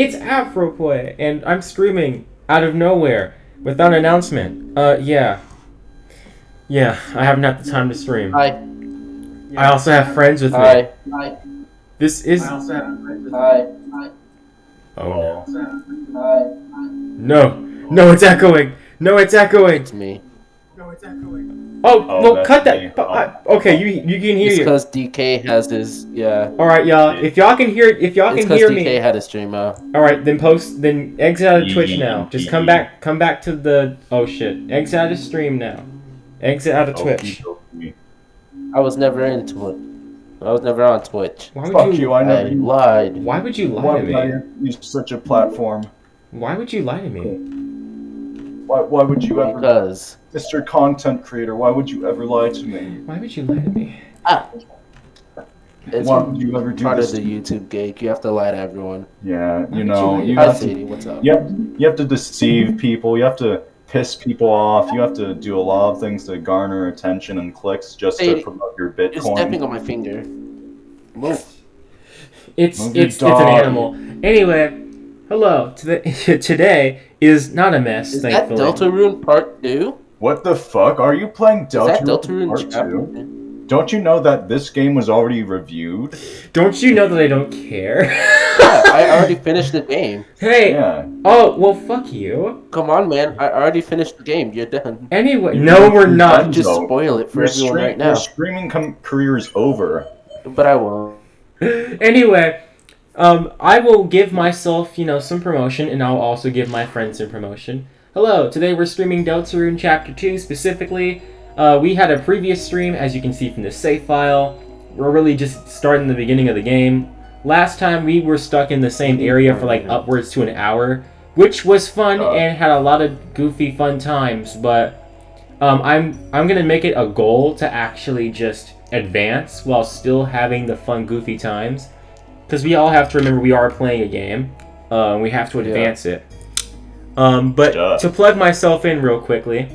It's Afroplay, and I'm streaming out of nowhere without an announcement. Uh, yeah. Yeah, I haven't had the time to stream. Hi. I also have friends with me. Hi. Hi. This is. Hi. Hi. Oh no. Hi. No! No, it's echoing! No, it's echoing! It's me. Oh, Oh, no, cut that! me. but I- oh. okay, you you can hear It's you. because DK has his yeah. All right, y'all. If y'all can hear, if y'all It's can because hear DK me, DK had a stream out. all right, then post, then exit out of Twitch now. Just come back, come back to the. Oh shit! Exit out of stream now. Exit out of oh, Twitch. I was never into it. I was never on Twitch. Why would Fuck you? you, I I lied. Why would you lie Why to would I me? use such a platform? Why would you lie to me? Why, why would you ever, Because Mr. Content Creator, why would you ever lie to me? Why would you lie to me? Ah. it's Why would you ever do part this? of the YouTube gig. You have to lie to everyone. Yeah, you would know, you you have to, Sadie. What's up? you have, you have to deceive people, you have to piss people off, you have to do a lot of things to garner attention and clicks just to promote your You're stepping on my finger. Move. It's Move it's it's an animal. Anyway, hello. Today today is not a mess. Is that thankfully. Deltarune Part Two? What the fuck? Are you playing Is that Deltarune Deltarune Part 2? Don't you know that this game was already reviewed? Don't you know that I don't care? Yeah, I already finished the game. hey. Yeah. Oh well, fuck you. Come on, man. I already finished the game. You're done. Anyway, You- no, we're you're not. done. Just No. spoil it for Your, everyone stream, right now. your streaming com- career is over. But I won't. anyway, um, I will give myself, you know, some promotion, and I'll also give my friends some promotion. Hello, today we're streaming Deltarune Chapter 2 specifically. Uh, we had a previous stream, as you can see from the save file. We're really just starting the beginning of the game. Last time we were stuck in the same area for like upwards to an hour, which was fun Uh. and had a lot of goofy fun times, but um, I'm I'm gonna make it a goal to actually just advance while still having the fun goofy times, because we all have to remember we are playing a game. Uh, and we have to Yeah. advance it. Um, but Duh. to plug myself in real quickly,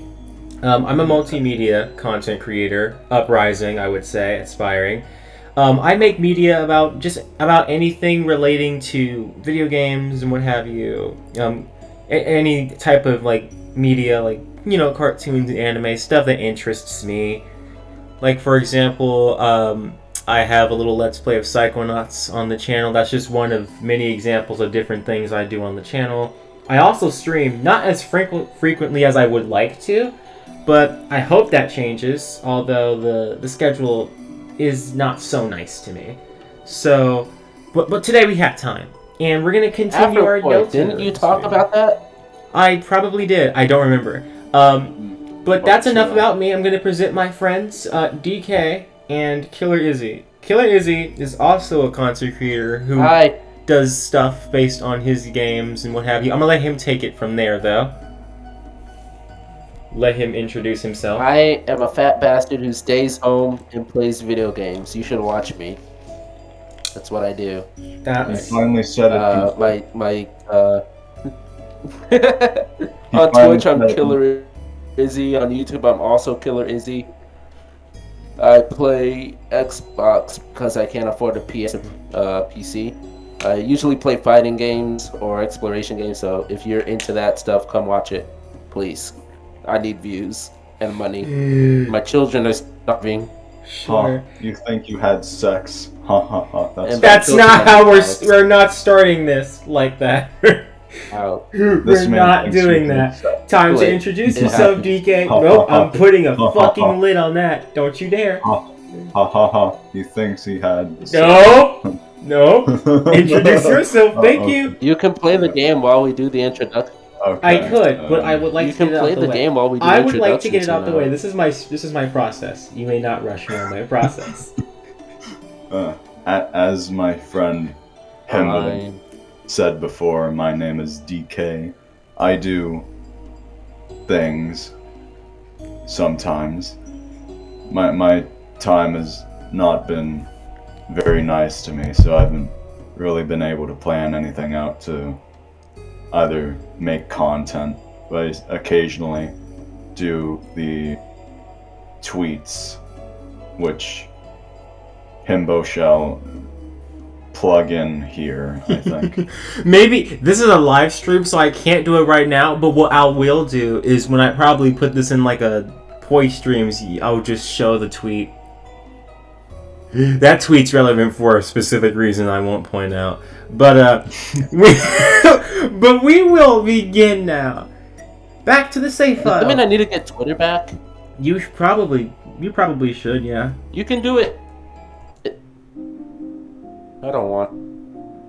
um, I'm a multimedia content creator, uprising, I would say, aspiring. Um, I make media about just about anything relating to video games and what have you. Um, a- any type of like media, like you know, cartoons, anime stuff that interests me. Like for example, um, I have a little Let's Play of Psychonauts on the channel. That's just one of many examples of different things I do on the channel. I also stream, not as frequent frequently as I would like to, but I hope that changes. Although the the schedule is not so nice to me. So, but but today we have time, and we're gonna continue our Afro notes. didn't you talk about that? I probably did. I don't remember. Um, but that's enough about me. I'm gonna present my friends, uh, DK and Killer Izzy. Killer Izzy is also a content creator who Hi. does stuff based on his games and what have you. I'm gonna let him take it from there, though. Let him introduce himself. I am a fat bastard who stays home and plays video games. You should watch me. That's what I do. You That's finally said it. Uh, my my uh. On Twitch, I'm said it. Killer Izzy. On YouTube, I'm also Killer Izzy. I play Xbox because I can't afford a PS uh, PC. I usually play fighting games or exploration games. So if you're into that stuff, come watch it, please. I need views and money. My children are starving. sure. Huh, you think you had sex? Ha ha ha. That's That's not how we're we're not starting this like that. Out. we're not doing that. sex. Time to introduce yourself. DK. Ha, Nope, ha, ha. I'm putting a Ha, ha, fucking ha. lid on that. Don't you dare. Ha ha ha. He thinks he had. No, no. Introduce yourself. Thank Uh-oh. you. You can play the game while we do the introduction. Okay. I could, but I would like you to get it out the, the way. game while we do I would like to get it introductions, out the way. This is my this is my process. You may not rush me on my process. Uh, as my friend Himbo Fine. Said before, my name is DK. I do things sometimes. My my time has not been very nice to me, so I haven't really been able to plan anything out to either make content, but I occasionally do the tweets, which Himbo shall plug in here. I think. Maybe this is a live stream, so I can't do it right now. But what I will do is when I probably put this in like a Poi streams, I'll just show the tweet. That tweet's relevant for a specific reason I won't point out. But uh, we, but we will begin now. Back to the safe file. I mean, I need to get Twitter back. You probably, you probably should, yeah. You can do it. It- I don't want.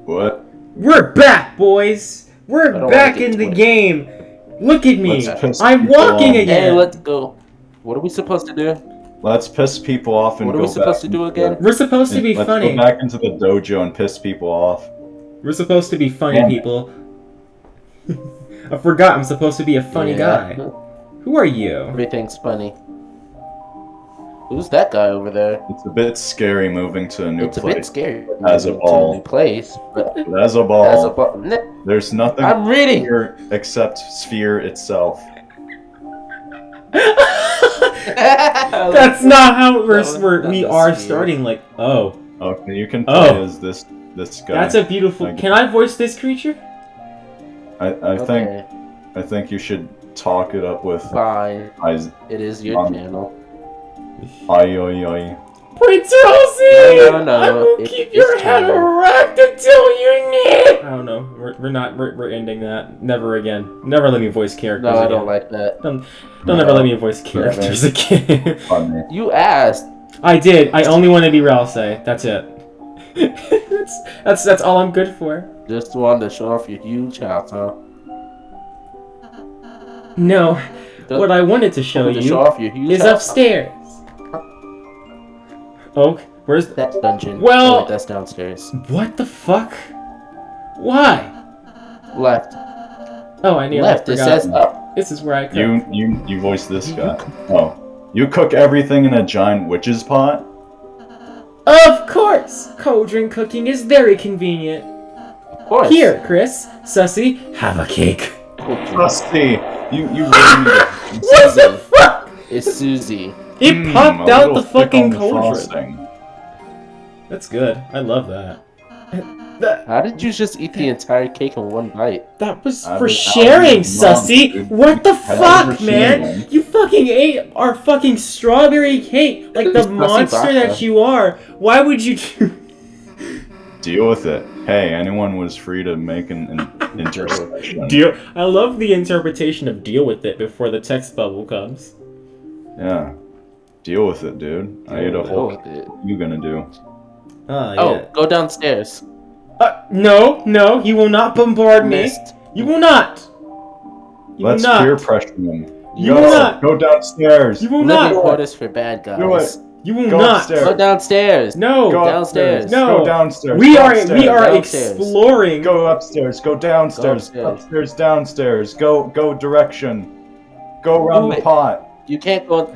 what? We're back, boys. We're back in the Twitter. game. Look at me. I'm people walking off. Hey, again. let's go. What are we supposed to do? Let's piss people off and What are we supposed to do into again? the- We're supposed to be Let's funny. go back into the dojo and piss people off. We're supposed to be funny Yeah. people. I forgot I'm supposed to be a funny Yeah. guy. Who are you? Everything's funny. Who's that guy over there? It's a bit scary moving to a new place. it's a bit scary. As a moving to ball. new place, but But as a ball, as a ball. There's nothing I'm reading. here except sphere itself. That's not how we're, That was- we're that we are weird. starting. Like, oh, Okay, you can play Oh. as this this guy. that's a beautiful. Like- Can I voice this creature? I, I think I think you should talk it up with fine. eyes. It is your Um, channel. Oi, oi, oi. Prince Rosie! No, no, no, I will it- keep your head erect until you need. I don't know. We're, we're not. We're, we're ending that. Never again. Never let me voice characters. No, I don't like that. Don't don't ever let me voice characters again. Funny. You asked. I did. I only want to be Ralsei. That's it. that's, that's that's all I'm good for. Just wanted to show off your huge house, huh? No, Just what I wanted to show wanted to you show off your huge is house. upstairs. Oh, where's that dungeon. Well- Oh, that's downstairs. what the fuck? Why? Left. Oh, I need Left. It forgot. says up. This is where I cook. You you you voice this guy. Oh, you cook everything in a giant witch's pot. Of course, cauldron cooking is very convenient. Of course. Here, Kris, Sussy, have a cake. Rusty, you you really need to. What the fuck? It's Susie. It Mm, popped out the fucking on the cauldron. frosting. That's good. I love that. That How did you just eat the entire cake in one bite? that was I for was- sharing, was Sussy. What the fuck, man? sharing. You fucking ate our fucking strawberry cake like the monster that you are. Why would you do? Deal with it. Hey, anyone was free to make an, an intersection. Deal. I love the interpretation of deal with it before the text bubble comes. Yeah. Deal with it, dude. I ate a Deal whole. with it. What you gonna do? Oh, Oh, yeah. go downstairs. Uh, no, no, you will not bombard me. You will not. You Let's will not. peer pressure them. You go, will not. Go downstairs. You will Living not. quarters for bad Do guys. it. You will Go not. upstairs. Go downstairs. No. Go downstairs. upstairs. No. Go downstairs. we Go are upstairs. we are Downstairs. exploring. Go upstairs. Go downstairs. Go upstairs. upstairs. Downstairs. Go go direction. Go around the pot. You can't go.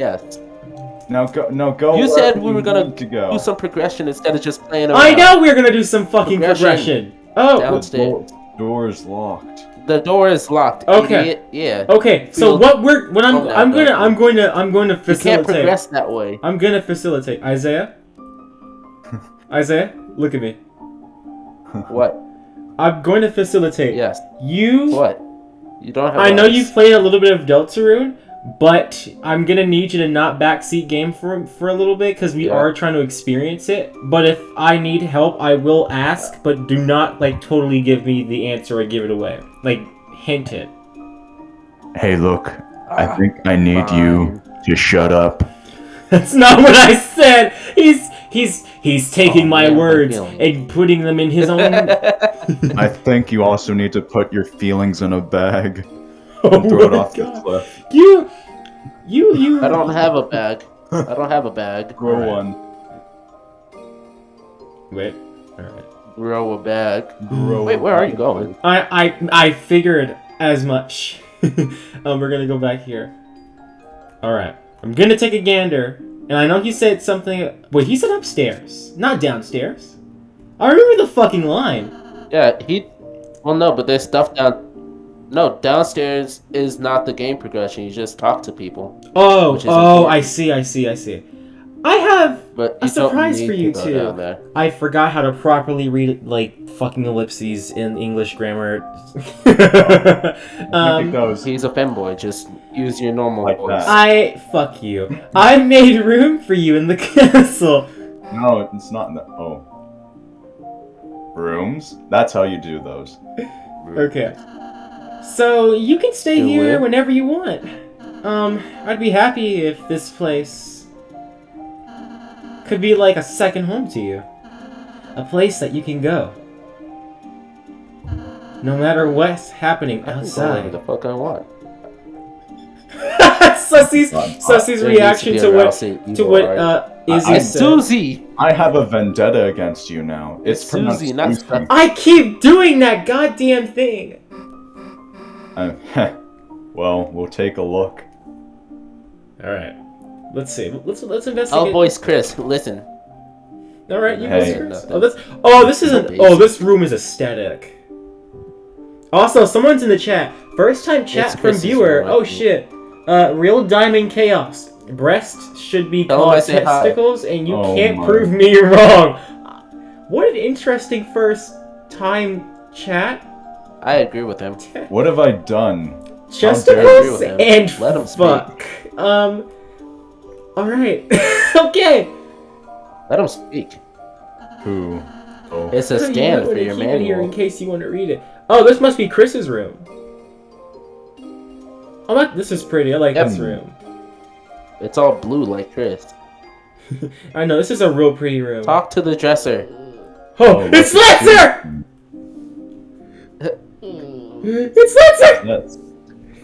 The, yes. Now go. No go. You said we were gonna to go. Do some progression instead of just playing around. I know we're gonna do some fucking progression. Progression. Oh, Down- The door, door is locked. The door is locked. Okay. Idiot. Yeah. okay. So Feel- what we're what I'm Calm down, I'm gonna bro. I'm going to I'm going to facilitate. You can't progress that way. I'm gonna facilitate. Isaiah. Isaiah, look at me. What? I'm going to facilitate. Yes. You. What? You don't have. I know you've played a little bit of Deltarune, but I'm gonna need you to not backseat game for for a little bit because we Yeah. are trying to experience it. But if I need help, I will ask. But do not like totally give me the answer or give it away. Like hint it. Hey, look. I Ah, think I need you fine. to shut up. That's not what I said. He's he's he's taking Oh, my man, words and putting them in his own. I think you also need to put your feelings in a bag oh and throw it my off the God. cliff. You, you, you. I don't have a bag. I don't have a bag. Grow Alright. one. Wait. All right. Grow a bag. Grow Wait, where are you going? I I I figured as much. um, we're gonna go back here. All right. I'm gonna take a gander, and I know he said something. Wait, he said upstairs, not downstairs. I remember the fucking line. Yeah, he. Well, no, but there's stuff down. No, downstairs is not the game progression. You just talk to people. Oh, oh, important. I see, I see, I see. I have. But A surprise for you, go too. I forgot how to properly read like fucking ellipses in English grammar. I think um, that He's a femboy. Just use your normal Like voice. that. I fuck you. I made room for you in the castle. no, it's not. That, oh, rooms. That's how you do those. Okay. So you can stay You here will? whenever you want. Um, I'd be happy if this place could be like a second home to you. A place that you can go. No matter what's happening I can go wherever outside. the fuck I want. Sussy's, God. Sussy's reaction to what Rousey to what uh I- Izzy I- It's said. Susie. I have a vendetta against you now. It's, It's pronounced Susie, not Susie. I keep doing that goddamn thing. Uh, well, we'll take a look. All right. Let's see. Let's let's I'll investigate. voice Kris. Listen. All right, you Hey. go. Oh, this. Oh, this isn't. Oh, this room is aesthetic. Also, someone's in the chat. First time chat It's from Kris's viewer. room, Oh shit. Uh, real diamond chaos. Breast should be Tell called I testicles, and you Oh can't my. prove me wrong. What an interesting first time chat. I agree with him. What have I done? Chesticles with him. and Let him speak. Um. All right. okay. Let him speak. Who? Oh, It's a You stand might for wanna your keep it here in case you want to read it. Oh, this must be Kris's room. Oh, that, this is pretty. I like Yep. this room. It's all blue like Kris. I know this is a real pretty room. Talk to the dresser. Oh, Oh, it's look at Lancer! It's Lancer! That's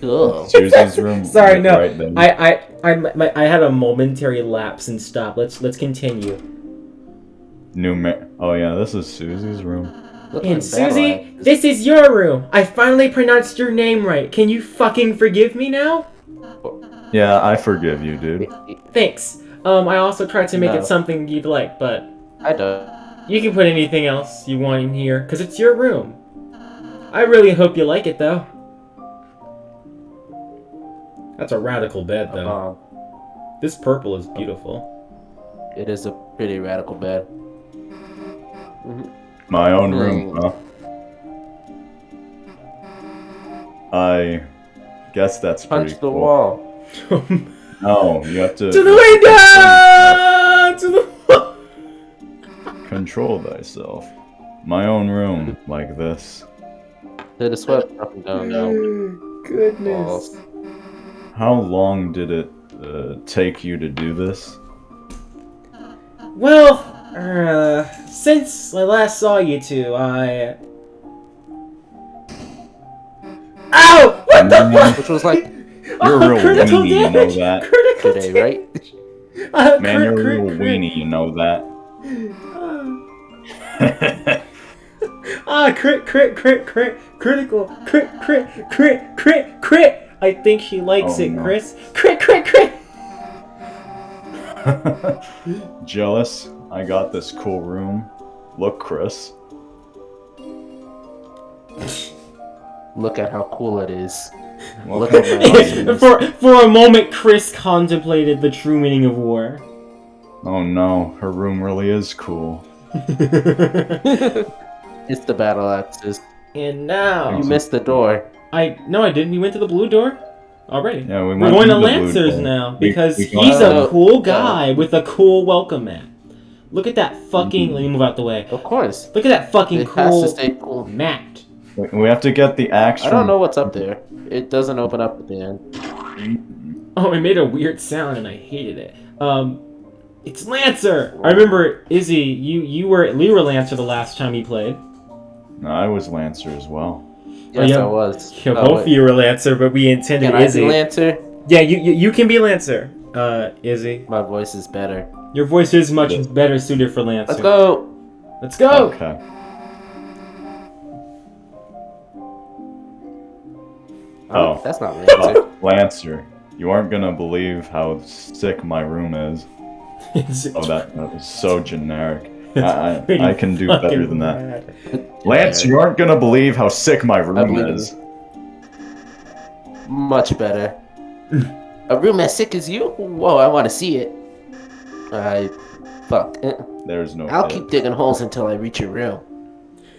Ugh. Susie's room. Sorry, no. Right. I, I, I, my, I had a momentary lapse and stop. Let's, let's continue. New ma- Oh yeah, this is Susie's room. Look And Susie, Babylon. this is your room. I finally pronounced your name right. Can you fucking forgive me now? Yeah, I forgive you, dude. Thanks. Um, I also tried to make No. it something you'd like, but I don't. You can put anything else you want in here, because it's your room. I really hope you like it, though. That's a radical bed, though. Um, This purple is beautiful. it is a pretty radical bed. My own room, Mm. huh? I guess that's pretty Punch the cool. wall. to No, you have to the window! To the wall! control thyself. My own room, like this. To the sweat up and down now. Goodness. Walls. How long did it uh, take you to do this? Well, uh, since I last saw you two, I. Ow! What the fuck? Which was like You're a real critical weenie, you know that. Critical today, damage! right? Uh, Man, crit, you're a crit, real crit. weenie, you know that. Ah, crit, crit, crit, crit, critical, crit, crit, crit, crit, crit. I think she likes Oh, it, no. Kris. Crit, crit, crit. Jealous? I got this cool room. Look, Kris. Look at how cool it is. Look Look at at my my for for a moment, Kris contemplated the true meaning of war. Oh no, her room really is cool. It's the battle axes. and now You missed the door. I no, I didn't. We went to the blue door already. Yeah, we We're went going to the blue Lancers door. now We- because we got he's a out. cool guy with a cool welcome mat. Look at that fucking. Mhm. Let me move out the way. Of course. Look at that fucking It has to cool stay cool. mat. We- We have to get the axe I from. don't know what's up there. It doesn't open up at the end. Oh, it made a weird sound and I hated it. Um, it's Lancer. I remember Izzy. You you were you were Lancer the last time you played. No, I was Lancer as well. Yes, yeah. I was. Yeah, Oh, both of you were Lancer, but we intended Can I be Lancer? yeah, you, you you can be Lancer. Uh, Izzy, My voice is better. your voice is much Yes. better suited for Lancer. Let's go. Let's go. Okay. Oh. That's not Lancer. Lancer, you aren't gonna believe how sick my room is. It's Oh, that, that was so generic. it's I, I, I can do better than that. bad. Lance, you aren't gonna believe how sick my room believe is. Much better. A room as sick as you? Whoa, I want to see it. I fuck. Eh. There's no. I'll if. keep digging holes until I reach your room.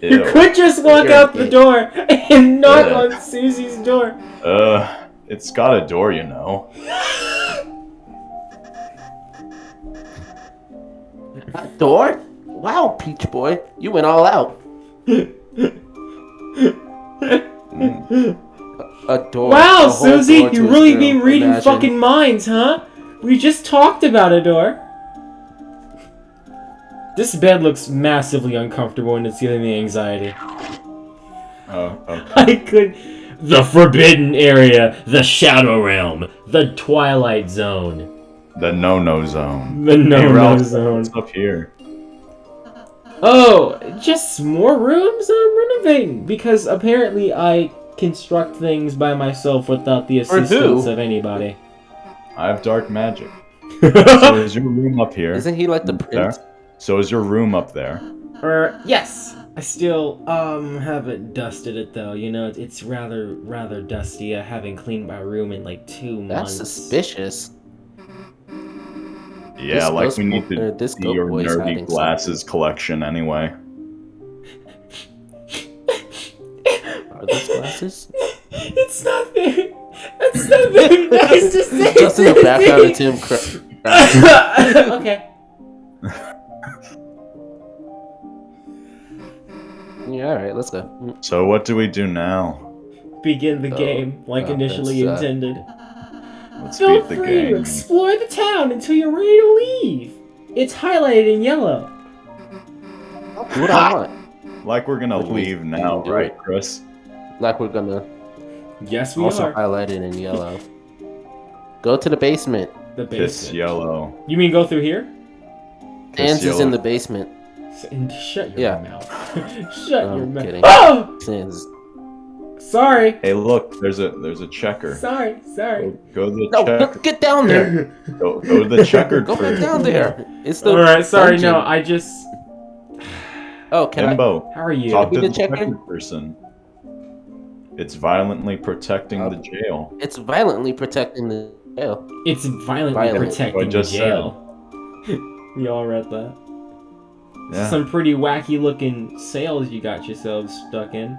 You could just walk You're out the gay. door and knock Yeah. on Susie's door. Uh, it's got a door, you know. A door? Wow, Peach Boy, you went all out. Mm. A door. Wow, Susie, you really room. been reading Imagine. fucking minds, huh? We just talked about a door. This bed looks massively uncomfortable and it's giving me anxiety. Oh, okay. I could. The Forbidden Area, the Shadow Realm, the Twilight Zone, The no-no zone. the No Hey, No Ralph, Zone. What's up here? Oh, just more rooms I'm renovating because apparently I construct things by myself without the assistance of anybody. I have dark magic. So is your room up here? Isn't he like the There. prince? So is your room up there? Er, yes. I still um haven't dusted it though. You know, it's rather rather dusty. I haven't cleaned my room in like two That's months. suspicious. Yeah, This like we need to or this see your boy's nerdy hiding glasses collection anyway. Are those glasses? it's not very. It's not very nice to say. Just in the background of Tim. Cr- okay. yeah, all right, let's go. So what do we do now? Begin the Oh, game like initially uh, intended. Let's Feel beat the free to explore the town until you're ready to leave. It's highlighted in yellow. Do what I want. Like we're gonna Like we- leave now, do right, it. Kris? Like we're gonna Yes, we also are. highlighted in yellow. Go to the basement. The Piss basement. yellow. You mean go through here? Piss Sans is in the basement. S- And shut your Yeah. mouth. shut I'm your mouth. Oh! Sans. Sorry. Hey, look, there's a there's a checker. Sorry. Sorry. Go, go to the No, checker. get down there. Go, go to the checkered Go back down there. It's the. All right. Sorry. dungeon. No, I just. Oh, can I? How are you? talk to the the checker? checkered person. It's violently protecting Uh, the jail. It's violently protecting the jail. It's violently Violent. protecting the just jail. you all read that? Yeah. Some pretty wacky looking sails you got yourselves stuck in.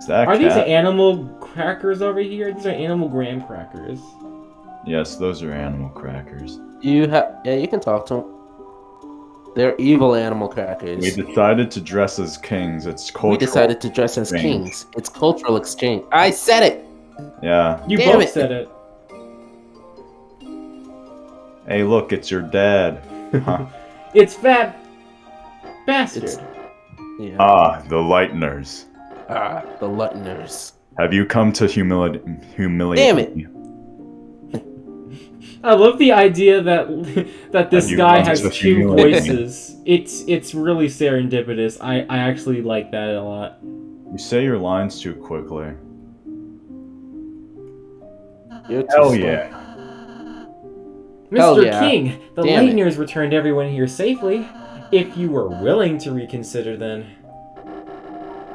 Is that Are these animal crackers over here? These are animal graham crackers. yes, those are animal crackers. You have. Yeah, you can talk to them. They're evil animal crackers. We decided to dress as kings. It's cultural. We decided to dress as exchange. kings. It's cultural exchange. I said it. Yeah. You Damn both it. said it. Hey, look, it's your dad. Huh. It's fat bastard. It's- Yeah. ah, the Lighteners. Ah, the Lutners. Have you come to humiliate humiliate Damn it. me? I love the idea that that this guy has two humiliate me? voices. It's it's really serendipitous. I I actually like that a lot. You say your lines too quickly. You're too Hell slow. yeah. Hell Mr. yeah. King, the Damn it. Lightners returned everyone here safely. If you were willing to reconsider, then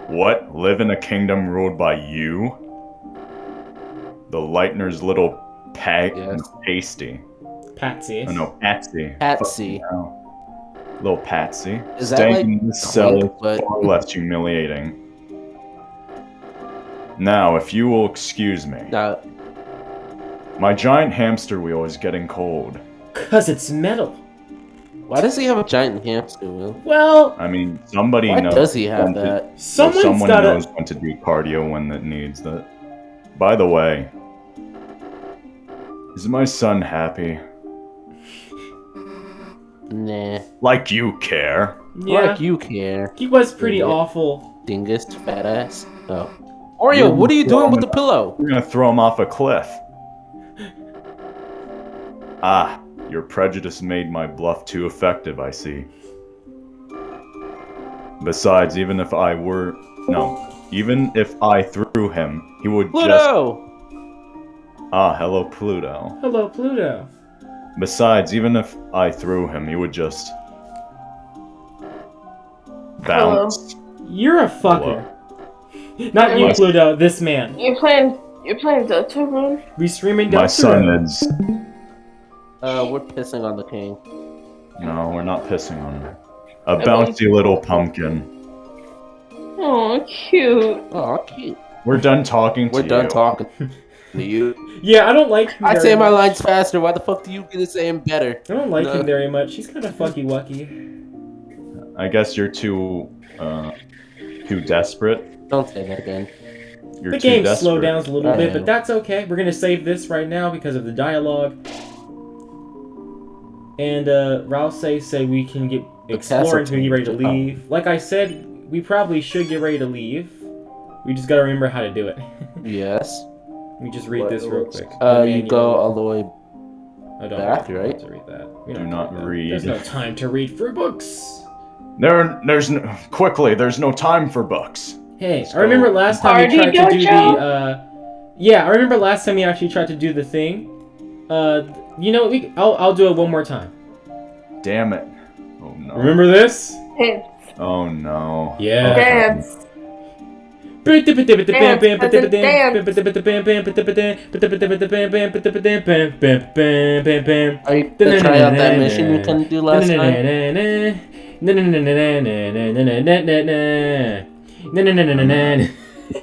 What? Live in a kingdom ruled by you? The Lightner's little peg Yes. pasty. Patsy. Oh no, Patsy. Patsy. Little Patsy. Is that Staying like in this cell Clink, but- far less humiliating. Now, if you will excuse me, Now, my giant hamster wheel is getting cold. Cause it's metal. Why does he have a giant hamster wheel? Well, I mean, somebody Why knows. does he have to- that? well, someone's someone gotta. knows when to do cardio when that needs that. By the way, is my son happy? Nah. Like you care? Yeah, Like you care, he was pretty Idiot. awful. dingus, fat ass. Oh. Oreo, what are you doing with the pillow? We're gonna throw him off a cliff. Ah, your prejudice made my bluff too effective, I see. Besides, even if I were. No. Even if I threw him, he would just. Pluto! Ah, hello, Pluto. Hello, Pluto. Besides, even if I threw him, he would just. bounce. Hello. You're a fucker. Not you, Pluto. This man. You're playing. You're playing Deltarune. We streaming My Deltarune. son is. Uh, we're pissing on the king. No, we're not pissing on him. A won't- bouncy little pumpkin. Oh, cute. Oh, cute. We're done talking to We're done talking to you. Yeah, I don't like him I very say my lines faster. Why the fuck do you get to say them better? I don't like No. him very much. He's kind of fucky wucky. I guess you're too, uh, too desperate. Don't say that again. You're The game desperate. slowed down a little I bit, know. but that's okay. We're gonna save this right now because of the dialogue. And uh, Ralph say say we can get The explore until we get ready to castle team. leave. Like I said, we probably should get ready to leave. We just gotta remember how to do it. Yes. Let me just read What this real looks- quick. Uh, you go all the way. I don't back, have right? to read that. We Do don't not have to read. There's no time to read for books. There, there's no, quickly. There's no time for books. Hey, Let's I remember go. last time you Party tried to do the uh Yeah, I remember last time you actually tried to do the thing. Uh you know, we, I'll I'll do it one more time. Damn it. Oh no. Remember this? Dance. Oh no. Yeah. Dance. Are you gonna try out that mission you couldn't do last time?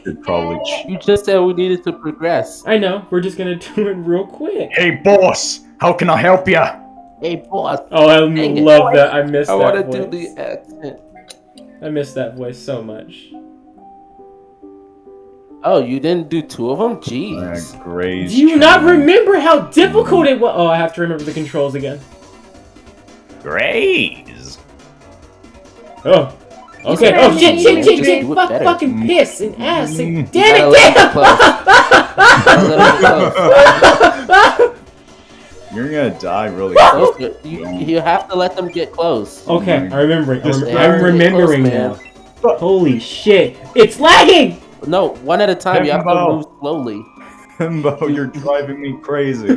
Should probably. You just said we needed to progress. I know, we're just gonna do it real quick. hey, boss. How can I help ya? Hey, boss. Oh, I Dang it. love that. I missed I that want to do voice. the accent. I missed that voice so much. Oh, you didn't do two of them? Uh, Jeez. Graze. Do you not remember how difficult it was? Oh, I have to remember the controls again. Graze. Oh. You Okay. Oh shit! Shit! you Shit! just Shit! Fuck! better. Fucking piss and ass and damn it! Damn! it Gotta let it You're gonna die really Close. quick. You, you have to let them get close. okay, mm-hmm. I remember. I'm, I'm remembering close, now. Holy shit! It's lagging. No, one at a time. You have to move slowly. Himbo, you're driving me crazy.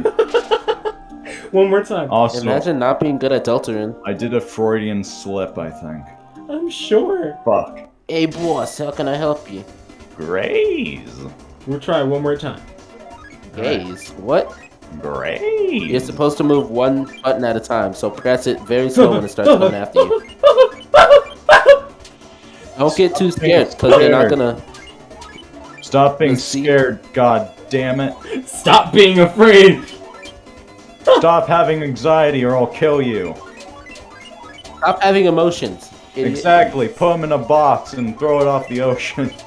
One more time. Also, Imagine not being good at Deltarune. I did a Freudian slip, I think. I'm sure. Fuck. Hey, boss, how can I help you? Graze. We'll try one more time. Gaze. What? Graze. You're supposed to move one button at a time, so press it very slow when it starts coming after you. Don't get too scared, because they're not gonna. Stop being scared, god damn it. Stop being afraid. Stop having anxiety or I'll kill you. Stop having emotions. Idiot. Exactly. Put him in a box and throw it off the ocean.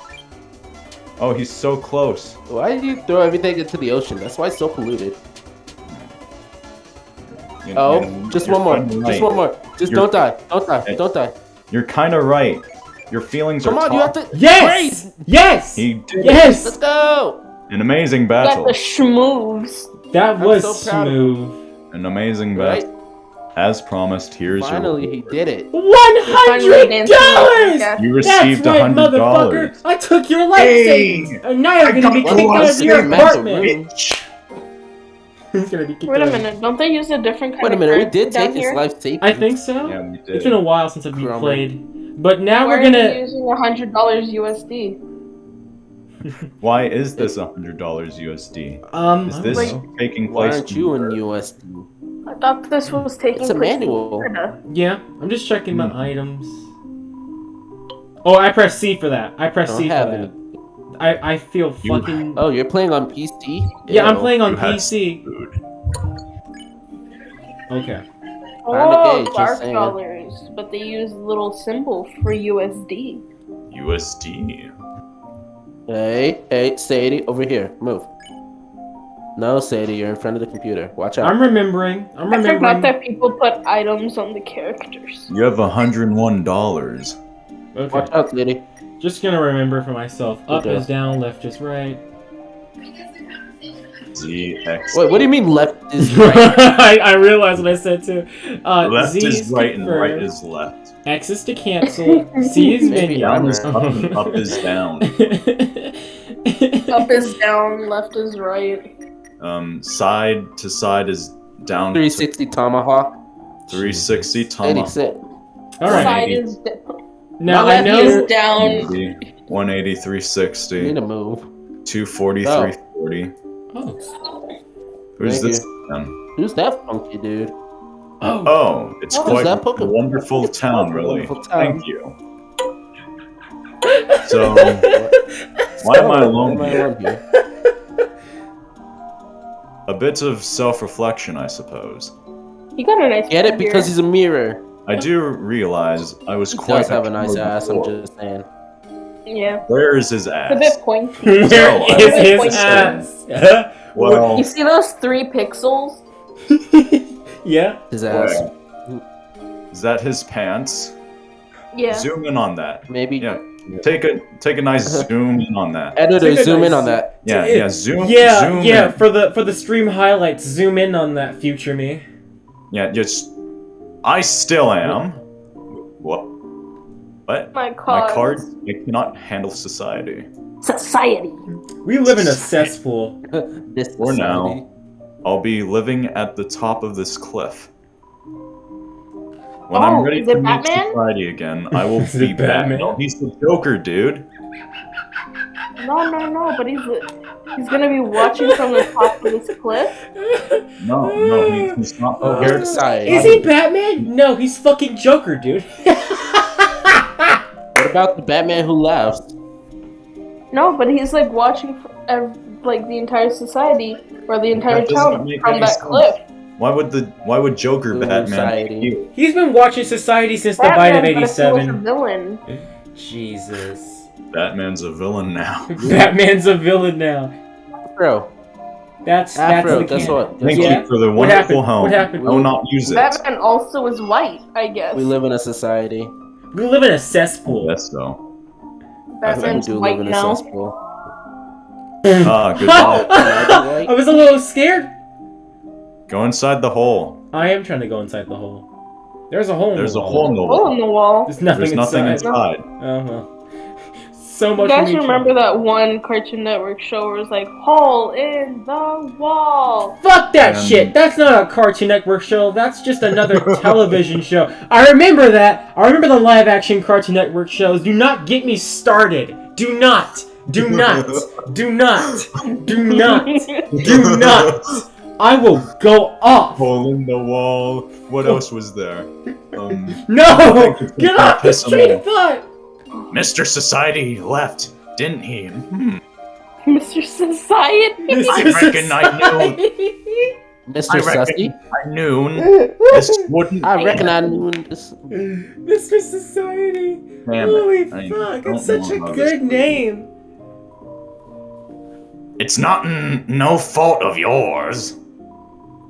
Oh, he's so close. Why did you throw everything into the ocean? That's why it's so polluted. You- Oh, you- just you're one more. kinda Just one more. Just You're- don't die. Don't die. Hey. Don't die. You're kind of right. Your feelings Come are Come on, you have to. Yes. Graze! Yes. He did Yes. Let's go! an amazing Got battle. the schmoves. That I'm was so proud smooth. An amazing Right? Battle. As promised, here's Finally, your. Finally, he did it. One hundred dollars. You received a right, hundred motherfucker. dollars. I took your life Hey, savings, and now you're I gonna be got kicked one out of your second apartment. room. He's gonna be kicked Wait a minute, don't they use a different kind Wait a minute, we did take his life savings. I think so. Yeah, we did. It's been a while since I've Chroma. played, but now Why we're are you gonna. using a hundred dollars USD? Why is this a hundred dollars USD? Um, Is this know. taking Why place? aren't you in USD? I thought this was taking It's a place in manual. Florida. Yeah, I'm just checking my Hmm. items. Oh, I press C for that. I press Don't C for that. any. I I feel You- fucking. Oh, you're playing on PC? yeah, I'm playing on PC. Okay. Oh, gay, just dark saying. dollars, but they use little symbol for USD. USD. Hey, hey, Sadie, over here. Move. No, Sadie, you're in front of the computer. Watch out. I'm remembering. I'm remembering. I forgot that people put items on the characters. You have hundred one dollars. Okay. Watch out, Sadie. Just gonna remember for myself. Up Okay. is down, left is right. Z X. Wait, what do you mean left is right? I, I realized what I said too. Uh, Left Z is right and right is left. X is to cancel. C is Maybe menu. I'm is up and up is down. Up is down, left is right. Um, side to side is down. 360 Tomahawk. 360 Sadie, tomahawk. sit. All right. Side is down. Now Now I know. is down. 180, You 360, need to move. 240, Oh. 340, Oh. Who's Thank this? Who's that funky dude? Oh, Oh, it's What is quite that a wonderful It's town, really. wonderful town. Thank you. So, why am I alone am I here? alone here? A bit of self-reflection, I suppose. You got a nice Get it friend because he's a mirror. I do realize I was He quite does have a nice coward ass. I'm just saying. Yeah. Where is his It's a ass? bit pointy. where So, I is his ass? Well, You see those three pixels? yeah. His ass. well, is that his pants? Yeah. Zoom in on that. Maybe. Yeah, take a take a nice zoom in on that. Editor, Take a zoom in on that. Yeah, It- yeah, zoom. Yeah, zoom yeah. in. For the for the stream highlights, zoom in on that future me. Yeah, just. I still am. What? What? My card. My card. card. I cannot handle society. Society. We live in a cesspool. this For now. I'll be living at the top of this cliff. When Oh, I'm ready to meet Batman? society again, I will be back. Batman? He's the Joker, dude. No, no, no. But he's he's gonna be watching from the top of this cliff. No, no, he, he's not. Oh, prepared. we're society. Is he Batman? No, he's fucking Joker, dude. What about the Batman who laughs? No, but he's like watching fr- ev- like the entire society or the entire That town from that sense. cliff. Why would the Why would Joker Ooh, Batman? society. He's been watching Society since the bite of Batman, but if he a '87. villain. Jesus. Batman's a villain now. Batman's a villain now. Bro, That's that's Afro, the guess canon. what? Thank Yeah. you for the wonderful happened? home. What happened? I will not use it. Batman also is white, I guess. we live in a society. We live in a cesspool. Yes, though. We Batman's do white live in a now. cesspool. Ah, good luck. I was a little scared. Go inside the hole. I am trying to go inside the hole. There's a hole. In There's the a wall. hole in the Hole wall. in the wall. There's nothing There's nothing inside. inside. Oh well. So You guys remember that one Cartoon Network show where it was like hole in the wall? Fuck that Um, shit. That's not a Cartoon Network show. That's just another television show. I remember that. I remember the live action Cartoon Network shows. Do not get me started. Do not. Do not. Do not. Do not. Do not. I will go off. Hole in the wall. What else was there? Um, No! Thank you for Get off the piss 'em train of thought! Mr. Society left, didn't he? Hmm. Mr. Society. I reckon I knew. Mr. I reckon I knew this wouldn't. I reckon I knew this. Mr. Society. Damn Holy it. Fuck, it's such a good name. It's not n- no fault of yours.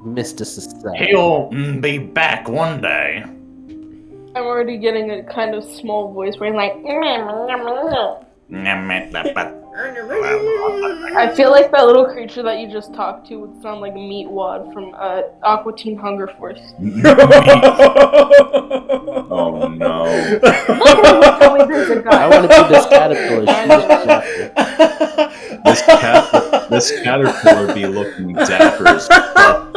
Mr. Society. He'll be back one day. I'm already getting a kind of small voice where I'm like, I feel like that little creature that you just talked to would sound like Meatwad from uh, Aqua Teen Hunger Force. oh no. I want to be this caterpillar. This cat, this caterpillar be looking dapper as fuck.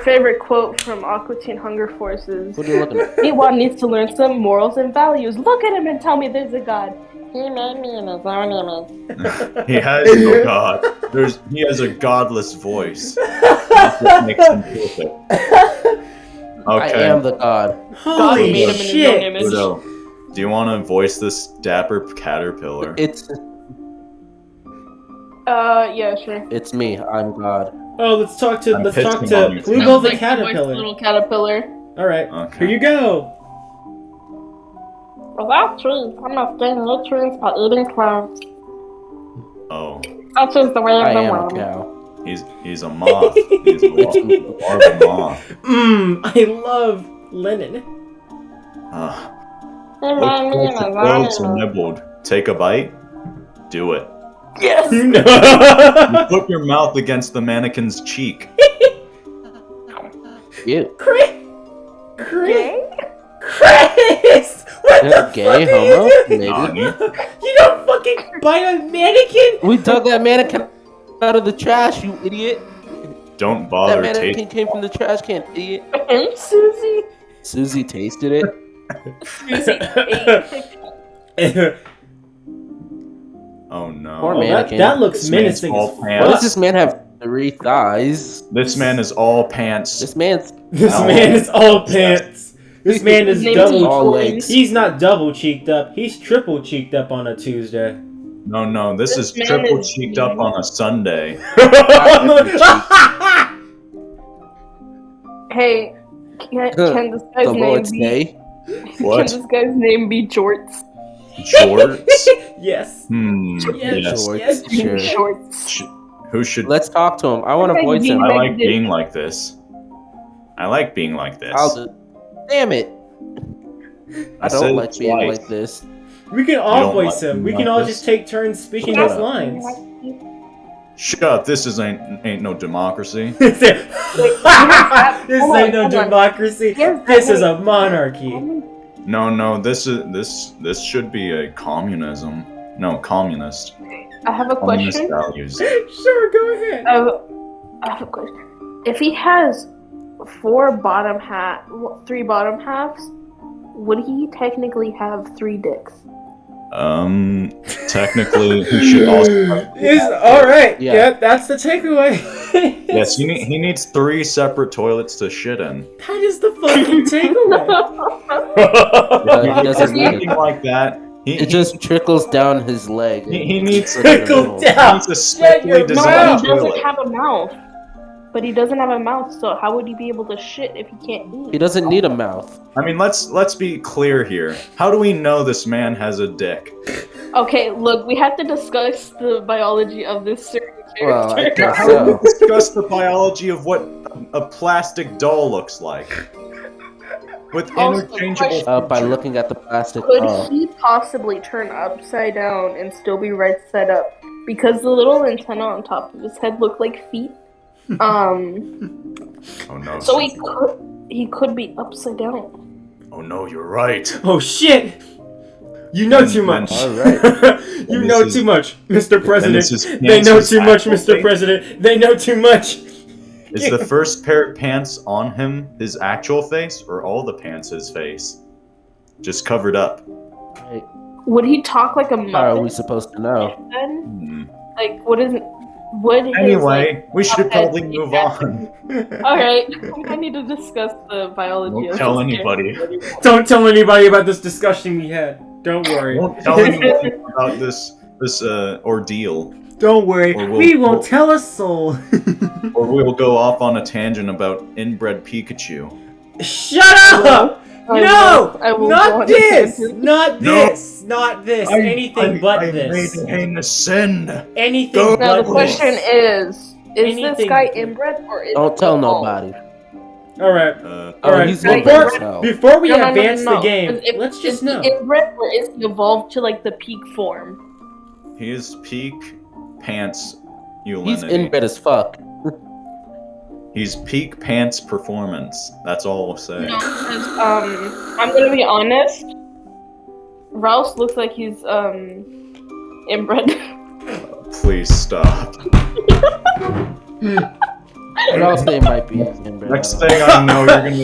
My favorite quote from Aqua Teen Hunger Force is What are you looking at? Meatwad needs to learn some morals and values. Look at him and tell me there's a god. He made me in his own image. He has no god. There's he has a godless voice. That's what makes him perfect. I am the god. God Holy made him in his own shit. image. Udo, do you want to voice this dapper caterpillar? It's Uh, yeah, sure. it's me. I'm God. Oh, let's talk to I'm let's talk to you. Bluebell the Like, caterpillar. Little caterpillar. All right, Okay. here you go. Without trees, I must gain nutrients by eating clouds. Oh, Such is the way of I the am a world. cow. he's he's a moth. He's a moth. More a moth. Mmm, I love linen. Ah. He Looks made me in like the clothes own are image. nibbled. Take a bite. Do it. Yes! You put your mouth against the mannequin's cheek. You. Kris, Kris, Kris, what the gay, fuck are homo, you doing? maybe. Nani? You don't fucking bite a mannequin. We dug that mannequin out of the trash, you idiot. Don't bother. That bother mannequin tasting. came from the trash can, idiot. And Susie? Susie tasted it. Susie ate Oh no. Poor Oh, that, mannequin. that looks This menacing. all pants. Why does this man have three thighs. This man is all pants. This man's This Ow. man is all pants. This man is double. all legs. He's not double cheeked up. He's triple cheeked up on a Tuesday. No, no, this, This is triple is cheeked up on a Sunday. Hey, can, can this guy's the name Lord's be? Day. What? Can this guy's name be Jorts? Jorts? yes. Hmm. Yes. Yes. Jorts, yes. Sure. Shorts. Sh- Who should? Let's talk to him. I want to voice him. I Like like being like this. I like being like this. I'll do. Damn it! I said don't like being twice. like this. We can all voice like him. We being can like all this? just take turns speaking Shut his up. lines. Shut up! This is ain't ain't no democracy. this ain't no democracy. This is a monarchy. No, no, this is this this should be a communism. No, communist. I have a Communist question. values. Sure, go ahead. I have, I have a question. If he has four bottom half, three bottom halves, would he technically have three dicks? Um, technically, he should also. have- Is all right. Yeah. Yeah. that's the takeaway. Yes, he need, he needs three separate toilets to shit in. That is the fucking takeaway. Yeah, he doesn't need Anything like that. He, It just trickles down his leg. he, he needs Trickle Trickle he down. needs a your specially mouth. But he doesn't have a mouth. But he doesn't have a mouth, so how would he be able to shit if he can't eat? He doesn't need a mouth. I mean, let's let's be clear here. How do we know this man has a dick? Okay, look, we have to discuss the biology of this certain Well, I character. guess How do we so. discuss the biology of what a plastic doll looks like? With Also, interchangeable. question- Uh, by looking at the plastic. Could Oh. he possibly turn upside down and still be right side up? Because the little antenna on top of his head look like feet. Um, Oh no! so he could he could be upside down. Oh no! You're right. oh shit! You know too much. All right. you know this too much, Mr. President. is They know Nancy's too much, Mr. face. President. They know too much. Is the first pair of pants on him his actual face, or all the pants his face? Just covered up. Would he talk like a How are we supposed to know? Then, Hmm. like, what is it? Would his, Anyway, we should Okay. probably move on. like- all right, I need to discuss the biology. Don't of tell anybody. Don't tell anybody about this discussion we had. Don't worry. Don't tell anybody about this this uh, ordeal, Don't worry. We'll- we won't we'll- tell a soul. or we'll go off on a tangent about inbred Pikachu. Shut up! I no! will- I will not on a this! Not this! Not this! Anything but I this. made him a sin. Anything Go- but Now the question this. is: Is this guy inbred or is Don't tell evolved? nobody. All right. Uh, Oh, Alright, he's before- inbred as hell. Before we No, no, no, no, advance no. the game, Is it- let's is just he know. inbred or is he evolved to like the peak form? he is peak pants He's inbred as fuck. He's peak pants performance. That's all I'll say. No, 'cause, um, I'm gonna be honest. Ralsei looks like he's um inbred. Please stop. What else they might be inbred? Next thing I know, you're gonna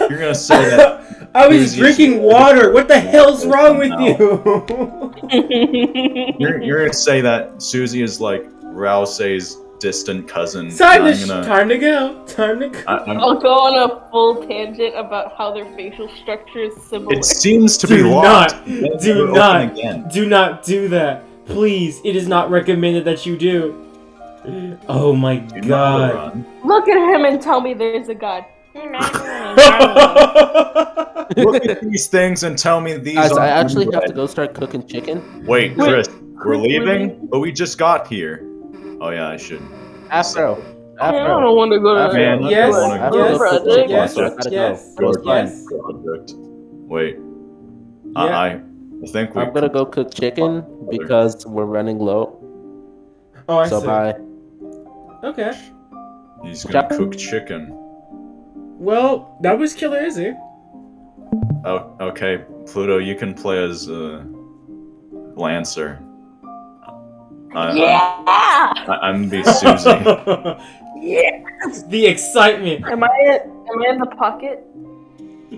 you're gonna say that I was Who's drinking using- water. What the hell's wrong with No. you? you're, you're gonna say that Susie is like Ralsei's distant cousin. time, to gonna, time to go. Time to go. I, I'm- I'll go on a full tangent about how their facial structure is similar. it seems to be Do locked. not- Then do not. again. Do not do that. Please. It is not recommended that you do. Oh my Do god. Look at him and tell me there's a god. Look at these things and tell me these. Guys, I aren't actually have to go start cooking chicken. Wait, Wait, Kris, we're leaving, leaving? but we just got here. Oh yeah, I should. Afro. I Afro. don't want to go to Man, that. yes, I go have to yes, go cook chicken, yes, so yes, go. Yes. project. Wait, Yeah. I, I I think we. I'm gonna go cook chicken because we're running low. Oh, I So see. bye. Okay. He's gonna Chop- cook chicken. Well, that was Killer Izzy. Oh, okay, Pluto, you can play as uh, Lancer. I, Yeah. I, I'm the Susie. Yeah. the excitement. Am I am I in the pocket?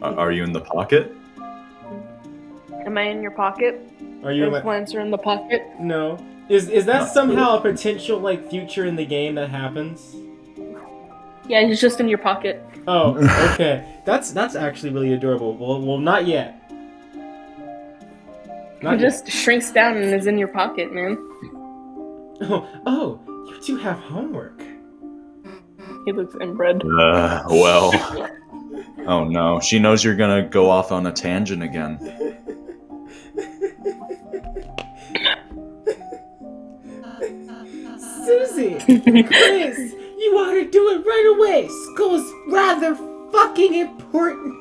Are are you in the pocket? Am I in your pocket? Are you? Is in my- Lancer in the pocket? No. Is is that Not somehow a potential like future in the game that happens? Yeah, he's just in your pocket. Oh, okay. That's that's actually really adorable. Well, well, not yet. He yet. just shrinks down and is in your pocket, man. Oh, oh, you two have homework. He looks inbred. Uh, well. Oh no, she knows you're gonna go off on a tangent again. Susie, Kris, you ought to do it right away. School's rather fucking important.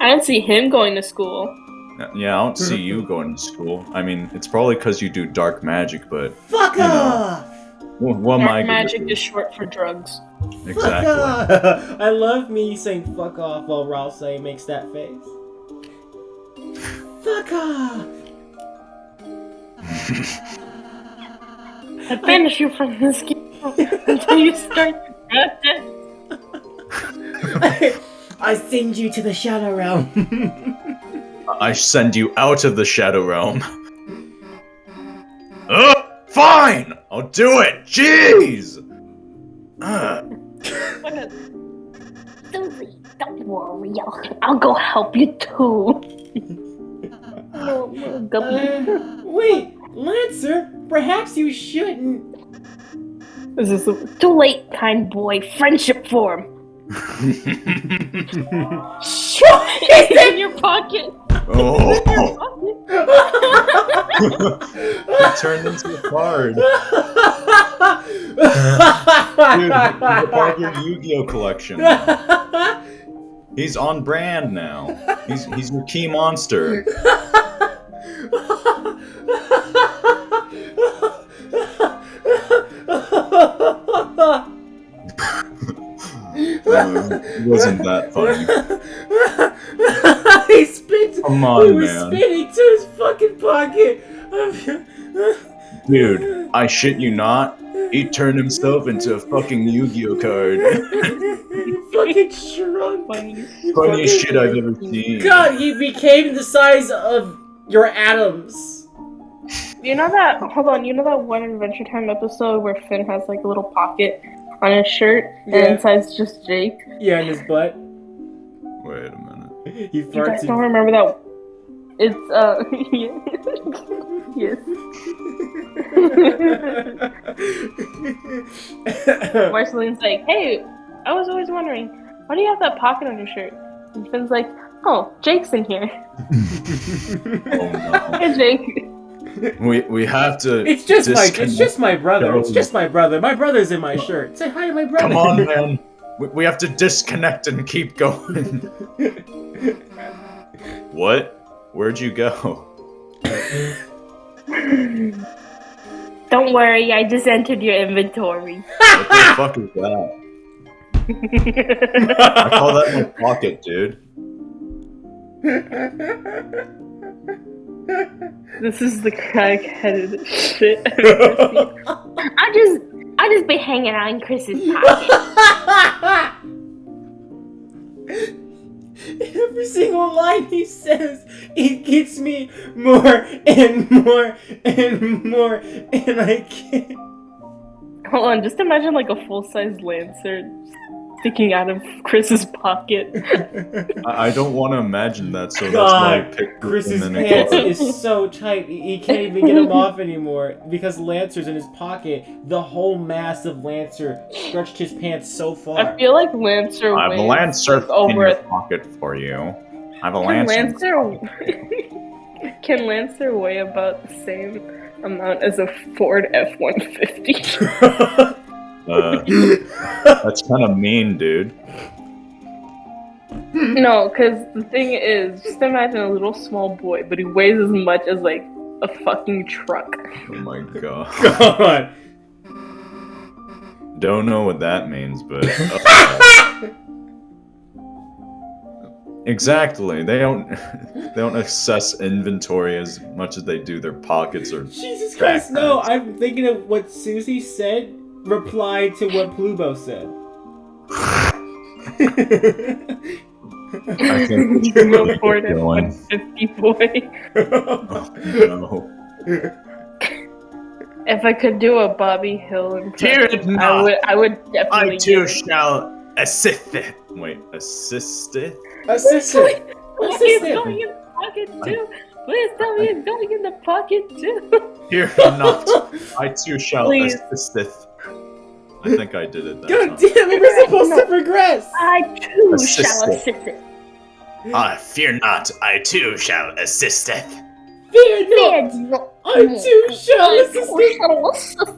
I don't see him going to school. Yeah, I don't see you going to school. I mean, it's probably because you do dark magic, but Fuck You know. off! what, what Dark gonna magic is short for drugs. Fuck Exactly. off! I love me saying fuck off while Ralph saying makes that face. Fuck off! I banish you from this game until you start to regret. I send you to the shadow realm. I send you out of the Shadow Realm. Uh, fine! I'll do it! Jeez! Uh, Susie, don't worry. I'll, I'll go help you too. Little- little guppy. Uh, wait, Lancer, perhaps you shouldn't. This is too late, kind boy. Friendship form. Shut It's in your pocket. Oh, it turned into a card. Dude, part of your Yu-Gi-Oh collection. He's on brand now. He's he's your key monster. It wasn't that funny. He spit. Come he on, was man. spitting to his fucking pocket. Dude, I shit you not. He turned himself into a fucking Yu-Gi-Oh card. he fucking shrunk. Funny. Funniest fucking- shit I've ever seen. God, he became the size of your atoms. You know that? Hold on. You know that one Adventure Time episode where Finn has like a little pocket on his shirt Yeah. and inside's just Jake? Yeah, in his butt. Wait a minute. He You guys don't remember that? It's uh yes. Marceline's like, hey, I was always wondering, why do you have that pocket on your shirt? And Finn's like, oh, Jake's in here. Oh no. Hey, Jake. We we have to. it's just my. It's just my brother. It's just my brother. My brother's in my shirt. Say hi to my brother. Come on, man. We, we have to disconnect and keep going. what? Where'd you go? Don't worry, I just entered your inventory. What the fuck is that? I call that my pocket, dude. this is the crack-headed shit I've ever seen. I just, I just be hanging out in Kris's pocket. Every single line he says, it gets me more and more and more, and I can't. Hold on, just imagine like a full-size Lancer sticking out of Kris's pocket. I, I don't want to imagine that, so God, that's why I picked Kris's pants a is so tight, he he can't even get them off anymore because Lancer's in his pocket. The whole mass of Lancer stretched his pants so far. I feel like Lancer I have a lancer like, over in your a pocket for you. I have a Can lancer. Lancer can Lancer weigh about the same amount as a Ford F one fifty? Uh, that's kind of mean, dude. No, because the thing is, just imagine a little small boy, but he weighs as much as like a fucking truck. Oh my god. God. Don't know what that means, but. uh, exactly. They don't. They don't assess inventory as much as they do their pockets or. Jesus Christ, no! I'm thinking of what Susie said replied to what Plubo said. I think we should Little really Ford get F going. one fifty boy. Oh, no. If I could do a Bobby Hill Fear impression, I would. I would definitely. I too it. shall assist it. Wait, assisted? Assistant. Please Assistant. going in the pocket too. Please tell me it's going in the pocket too. Fear not. I too shall Please. assisteth. I think I did it that God time. damn it, we're supposed to progress. I too Assist shall assist it. Ah, fear not. I too shall assisteth. Fear not. Fear not. I too shall I assist. too shall assist.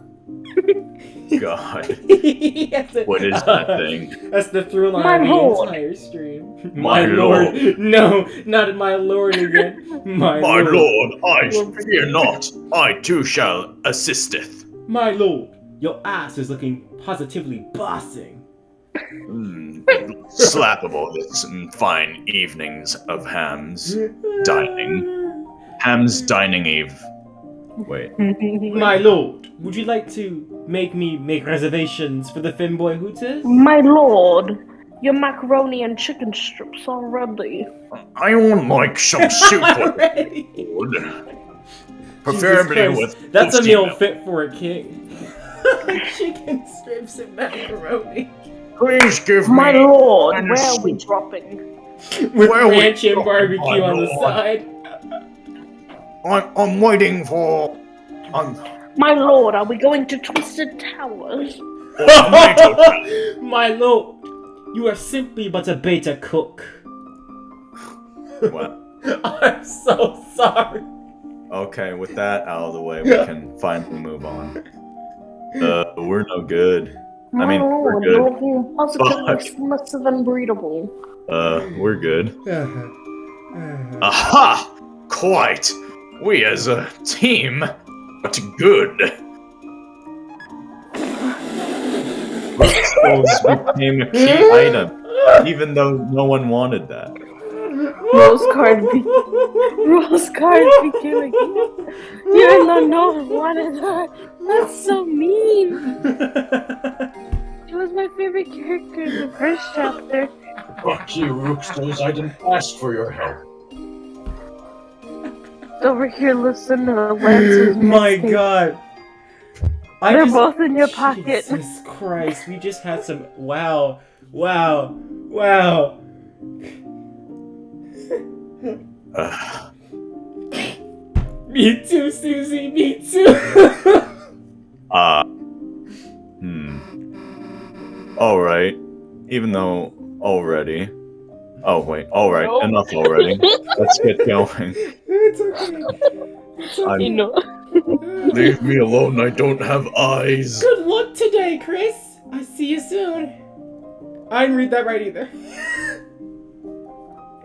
God. That's it. What is that thing? That's the through line My of the lord. entire stream. My lord. No, not my lord again. My, My lord. lord, I fear not. I too shall assisteth. My lord. Your ass is looking positively bossing. Mm, slappable this mm, fine evenings of hams. Dining. Ham's dining eve. Wait, My lord, would you like to make me make reservations for the Finboy Hooters? My lord, your macaroni and chicken strips are ready. I would like some soup with Already. Preferably with Christ, That's a meal fit for a king. Chicken strips and macaroni. Please give My me. My lord, and where are we dropping? With Where we ranch and barbecue my on the side. I'm, I'm waiting for. I'm. My lord, are we going to Twisted Towers? My lord, you are simply but a beta cook. what? I'm so sorry. Okay, with that out of the way, we can finally move on. Uh, we're no good. My I mean, we're good. you're looking positively Fuck. submissive and breedable. Uh, we're good. Aha! Quite. We as a team, but good. Those became a key item, even though no one wanted that. Rouxls Kaard, be- Rouxls Kaard became a gift. Even though no one wanted that. That's so mean. It was my favorite character in the first chapter. Fuck you, Rooksters. I didn't ask for your help. Over here, listen to the Lancer's My mixtape. god. I They're just- both in your pocket. Jesus Christ, we just had some. Wow. Wow. Wow. Ugh. Me too, Susie, me too. Uh, hmm. Alright. Even though already. Oh, wait. Alright, Nope. enough already. Let's get going. it's okay. It's I'm- You know. Leave me alone. I don't have eyes. Good luck today, Kris. I see you soon. I didn't read that right either.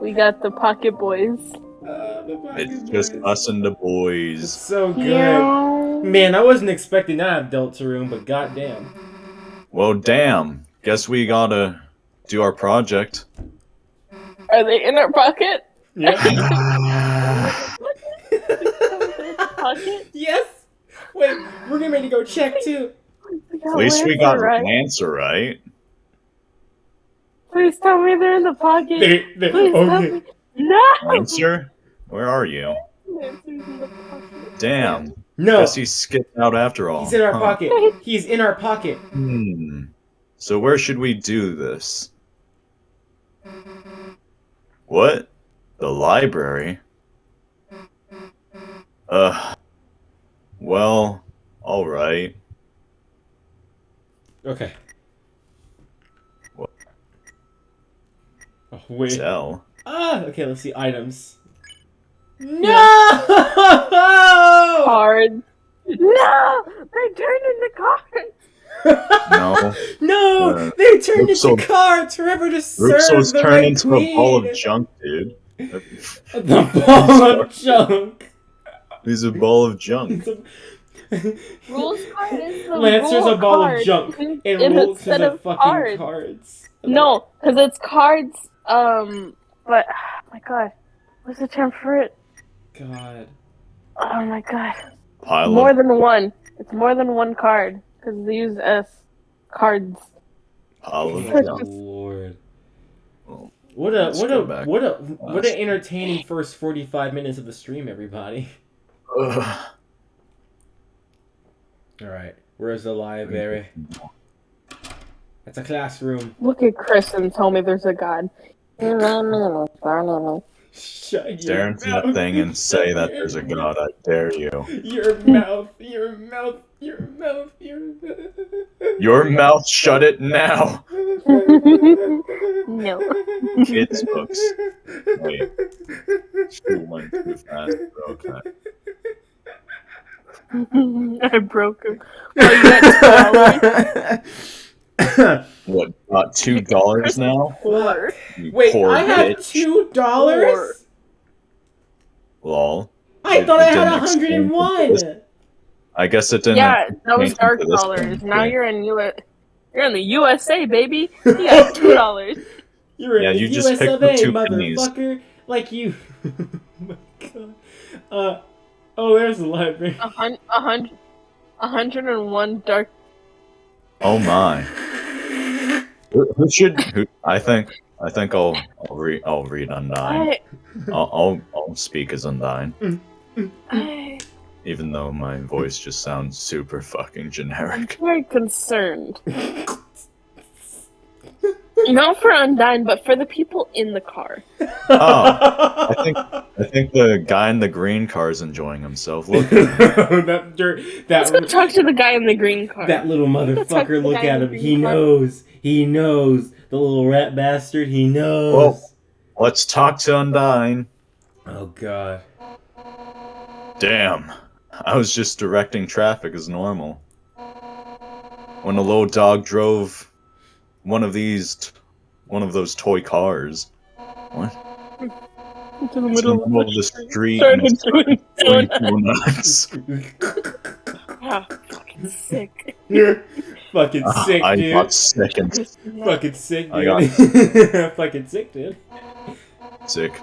We got the Pocket Boys. Uh, the Pocket It's just us and the It's boys. so good. Yeah. Man, I wasn't expecting that of Deltarune, but goddamn. Well, damn. Guess we gotta do our project. Are they in our pocket? Yeah. pocket? yes. Wait, we're getting ready to go check too. At least we got an answer right. Please tell me they're in the pocket. They, they, Please tell okay. me. No! Answer? Where are you? Answer's in the pocket. Damn. No, Guess he skipped out after all. he's in our Huh. pocket. He's in our pocket. Hmm. So where should we do this? What? The library? Uh. Well, alright. Okay. Oh, wait. Sell. Ah, okay, let's see items. No! Cards. No! They turned into cards! No. no! Uh, they turned looks into so- cards forever to serve Ruxo's the turned into Queen. a ball of junk, dude. The ball of junk. He's a ball of junk. Rouxls Kaard is the Lancer's rule a ball card of junk. in- And in Rolls is instead a of fucking cards. cards. No, because it's cards. Um, but oh my god, what's the term for it? God. Oh my god, Pile more of than one. It's more than one card because they use s cards. pile of Oh, junk. Lord. Well, What a let's what a what a what an entertaining first forty five minutes of the stream, everybody. Ugh. All right. Where's the library? It's a classroom. Look at Kris and tell me there's a god. Shut your Stare into that mouth. thing and say that there's a god. I dare you. Your mouth, your mouth, your mouth, your mouth. Your mouth, shut it now. no. Kids books. Wait. School went too fast. Okay. I broke him. You got $2? What? Got two dollars now? Four. Wait, poor I have two dollars. Lol. I It- thought it I had didn't a hundred explain and to one. this- I guess it didn't. Yeah, that was dark to dollars. Now you're in U. You're in the USA, baby. You got two dollars. You're in Yeah, the you US just picked of the A, two pennies. motherfucker. Like you. oh my god. Uh, oh, there's the library. A hun- a hundred, a hundred and one dark. Oh my. Who, who should? Who, I think. I think I'll. I'll read. I'll read Undyne. I, I'll, I'll. I'll speak as Undyne, mm, mm, mm. I, even though my voice just sounds super fucking generic. I'm generic. very concerned. Not for Undyne, but for the people in the car. Oh, I think. I think the guy in the green car is enjoying himself. Look. that dirt, Let's go talk to the guy in the green car. that little motherfucker. Look at him. He car. knows. He knows. The little rat bastard. He knows. Whoa. Let's talk to Undyne. Oh god. Damn. I was just directing traffic as normal. When a little dog drove one of these, one of those toy cars. What? into the middle the of middle of the the street. street. Started and doing doing donuts. donuts. Ah, fucking sick. You're fucking sick, I dude. got sick and Fucking sick, I dude. fucking sick, dude. sick.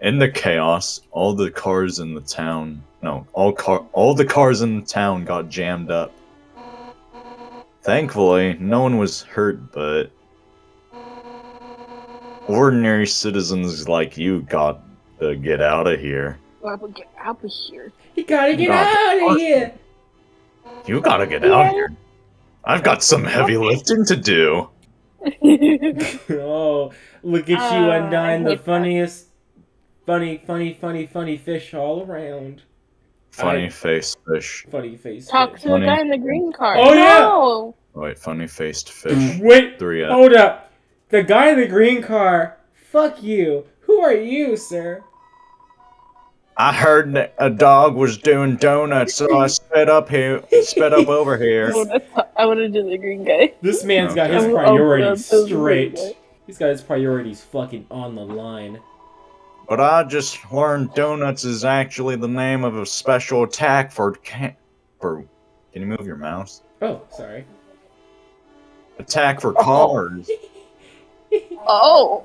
In the chaos, all the cars in the town, no, all car, all the cars in the town got jammed up. Thankfully, no one was hurt, but ordinary citizens like you got to get out of here. I would get out of here. You gotta get out of here. You gotta get out of here. I've got some heavy lifting to do. oh, look at you, Uh, Undyne, I the hate that. funniest, funny, funny, funny, funny fish all around. Funny I- face fish. Funny face. Talk fish. to the guy in the green car. Oh, yeah. no! Wait, funny faced fish. Wait, Three F. hold up. The guy in the green car. Fuck you. Who are you, sir? I heard a dog was doing donuts, so I sped up here, sped up over here. I wanna do the green guy. This man's got his Okay. Oh, oh, priorities yeah, those are straight. really He's got his priorities fucking on the line. But I just learned donuts is actually the name of a special attack for can for. Can you move your mouse? Oh, sorry. Attack for oh. cars. Oh!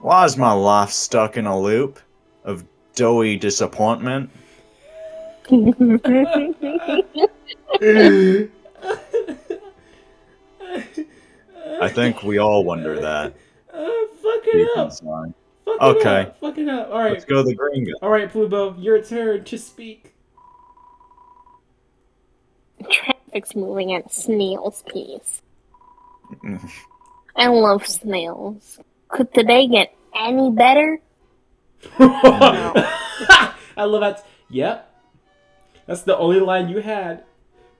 Why is my life stuck in a loop of doughy disappointment? I think we all wonder that. Uh, fuck it up. inside. Fuck Okay. It up. Fuck it up. All right. Let's go the green guy. All right, Plubo, your turn to speak. Traffic's moving at snail's pace. I love snails. Could today get any better? I love that. Yep. That's the only line you had.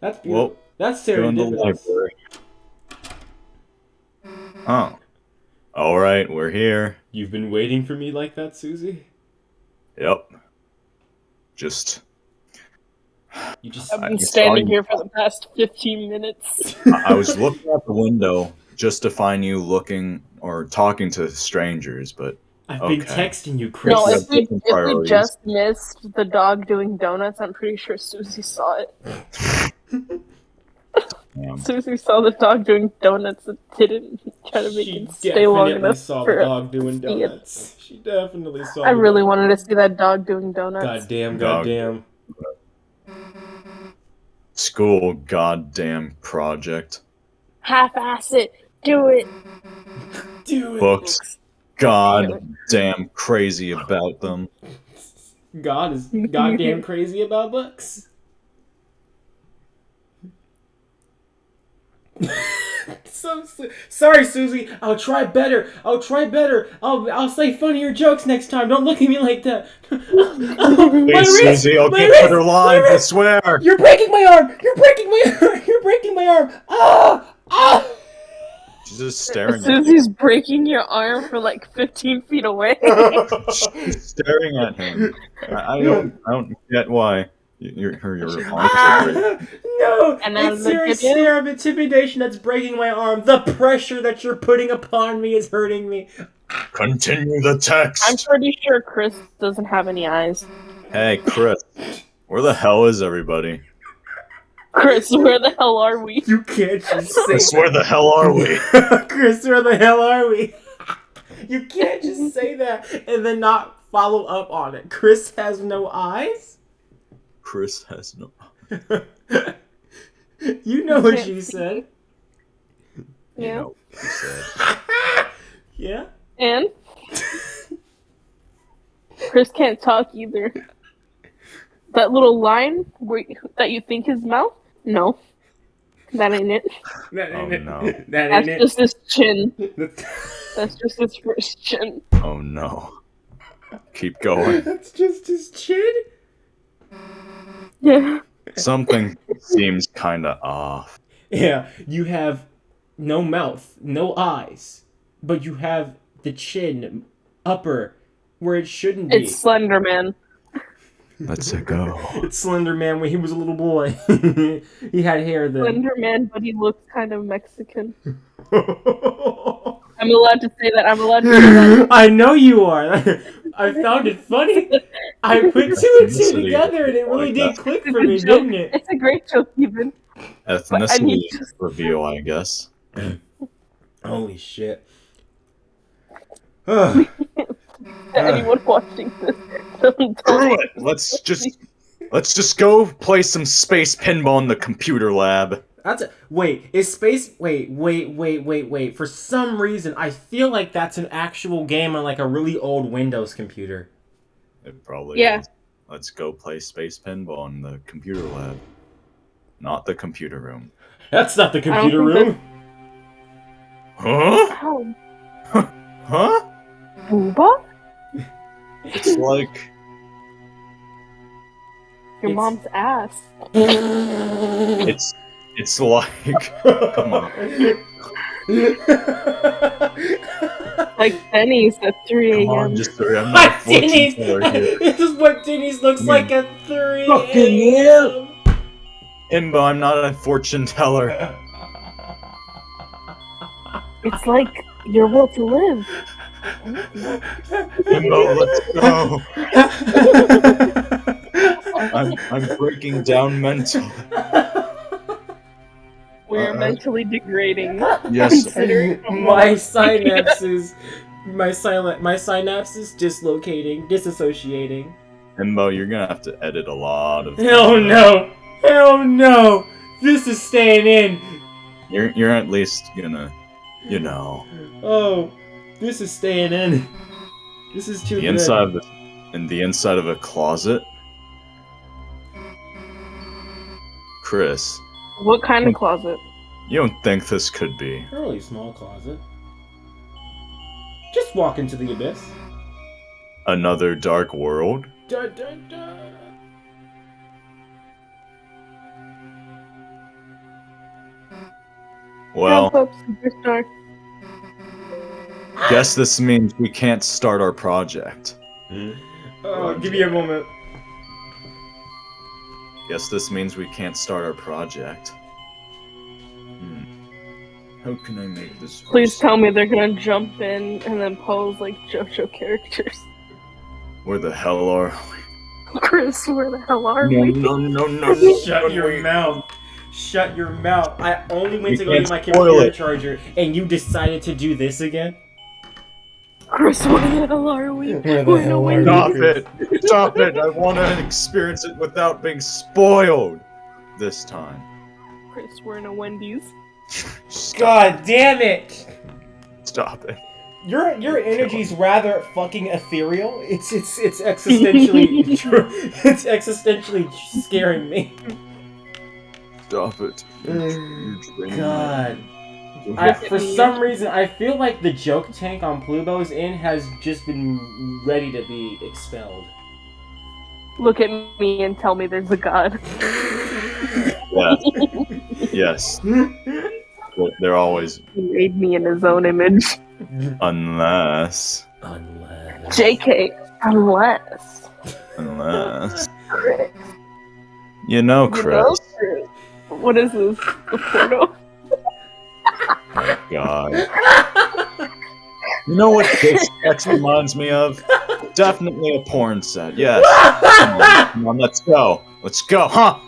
That's beautiful. Well, That's go in the serendipitous. library. Oh. Alright, we're here. You've been waiting for me like that, Susie? Yep. Just. You just. I've been standing here for the past 15 minutes. I I was looking out the window just to find you looking or talking to strangers, but I've been texting you, Kris. no, have if we, if we just missed the dog doing donuts, I'm pretty sure Susie saw it. um, Susie saw the dog doing donuts and didn't try to make it stay long enough. She definitely enough saw for the dog doing see it. donuts. She definitely saw. I the really dog. wanted to see that dog doing donuts. Goddamn! Dog. Goddamn! school goddamn project. Half-ass it. Do it. Do it. Books. God damn crazy about them. God is goddamn crazy about books. so su- sorry, Susie. I'll try better. I'll try better. I'll I'll say funnier jokes next time. Don't look at me like that. my Please, wrist, Susie, I'll my get wrist, better my lines, I wrist. swear. You're breaking my arm. You're breaking my arm. You're breaking my arm. Ah ah. She's just staring at him. Susie's breaking your arm for like 15 feet away. She's staring at him. I, I don't I don't get why your her your arms are Ah, no, And then it's the your kid- stare of intimidation that's breaking my arm. The pressure that you're putting upon me is hurting me. Continue the text. I'm pretty sure Kris doesn't have any eyes. Hey, Kris, where the hell is everybody? Kris, where the hell are we? You can't just say Kris, where the hell are we? Kris, where the hell are we? You can't just say that and then not follow up on it. Kris has no eyes? Kris has no. you know what you said. You Yeah. know what he said. Yeah? And Kris can't talk either. That little line where, that you think his mouth? No, that ain't it. That Oh, ain't it. no. That That's ain't just his chin. That's just his first chin. Oh no. Keep going. That's just his chin? Yeah. Something seems kind of off. Yeah, you have no mouth, no eyes, but you have the chin upper where it shouldn't be. It's Slender Man. Let's it go. It's Slender Man when he was a little boy. he had hair then. Slender Man, but he looks kind of Mexican. I'm allowed to say that. I'm allowed to say that. I know you are. I found it funny. I put two and two together and it really Like did that. click for me, joke. didn't it? It's a great joke, even. I Ethnicity need to- reveal, I guess. Holy shit. Anyone watching this, Screw it. Let's just let's just go play some space pinball in the computer lab. That's a, wait, is space wait, wait, wait, wait, wait. For some reason I feel like that's an actual game on like a really old Windows computer. It probably Yeah. is. Let's go play space pinball in the computer lab. Not the computer room. That's not the computer think room. Huh? Ow. Oh. Huh? Booba? It's like Your It's- mom's ass. it's it's like come on. Like Denny's at 3 Come on, a.m. just 3 I'm not a fortune Denny's. teller. This is what Denny's looks Yeah. like at 3 Fucking a.m. Himbo, I'm not a fortune teller. It's like your will to live. Himbo, let's go. I'm I'm breaking down mentally. We're Uh, mentally degrading. Yes. Considering my synapses, my silent, my synapses dislocating, disassociating. Himbo, you're gonna have to edit a lot of Hell no! Hell no! This is staying in. You're you're at least gonna you know Oh, this is staying in. This is too the good. inside of the in the inside of a closet. Kris, What kind of closet? you don't think this could be A really small closet. Just walk into the abyss. another dark world? Dun, dun, dun. Well, Pop up superstar. guess this means we can't start our project. Hmm? Oh, give me a moment. Guess this means we can't start our project. Hmm. How can I make this? Please tell me they're gonna jump in and then pose like JoJo characters. Where the hell are we? Kris, where the hell are we? we? No, no, no, no. Shut your wait. mouth. Shut your mouth. I only went You to go get my spoil computer it. charger, and you decided to do this again? Kris, where the hell are we? Where the We're hell nowhere are we? Stop Kris. it! Stop it! I want to experience it without being spoiled. This time. Kris, we're in a Wendy's. Stop, God damn it! stop it. Your your energy's rather fucking ethereal. It's it's it's existentially it's existentially scaring me. Stop it. You're, you're draining me. God. I, for me. some reason, I feel like the joke tank on Plubo's Inn has just been ready to be expelled. Look at me and tell me there's a god. Yes. yes. They're always He made me in his own image. unless Unless. JK, unless. unless Kris. you know, You Kris. know, Kris. What is this? The porno? God. You know what this text reminds me of? Definitely a porn set. Yes. Come on, come on, let's go. Let's go, huh?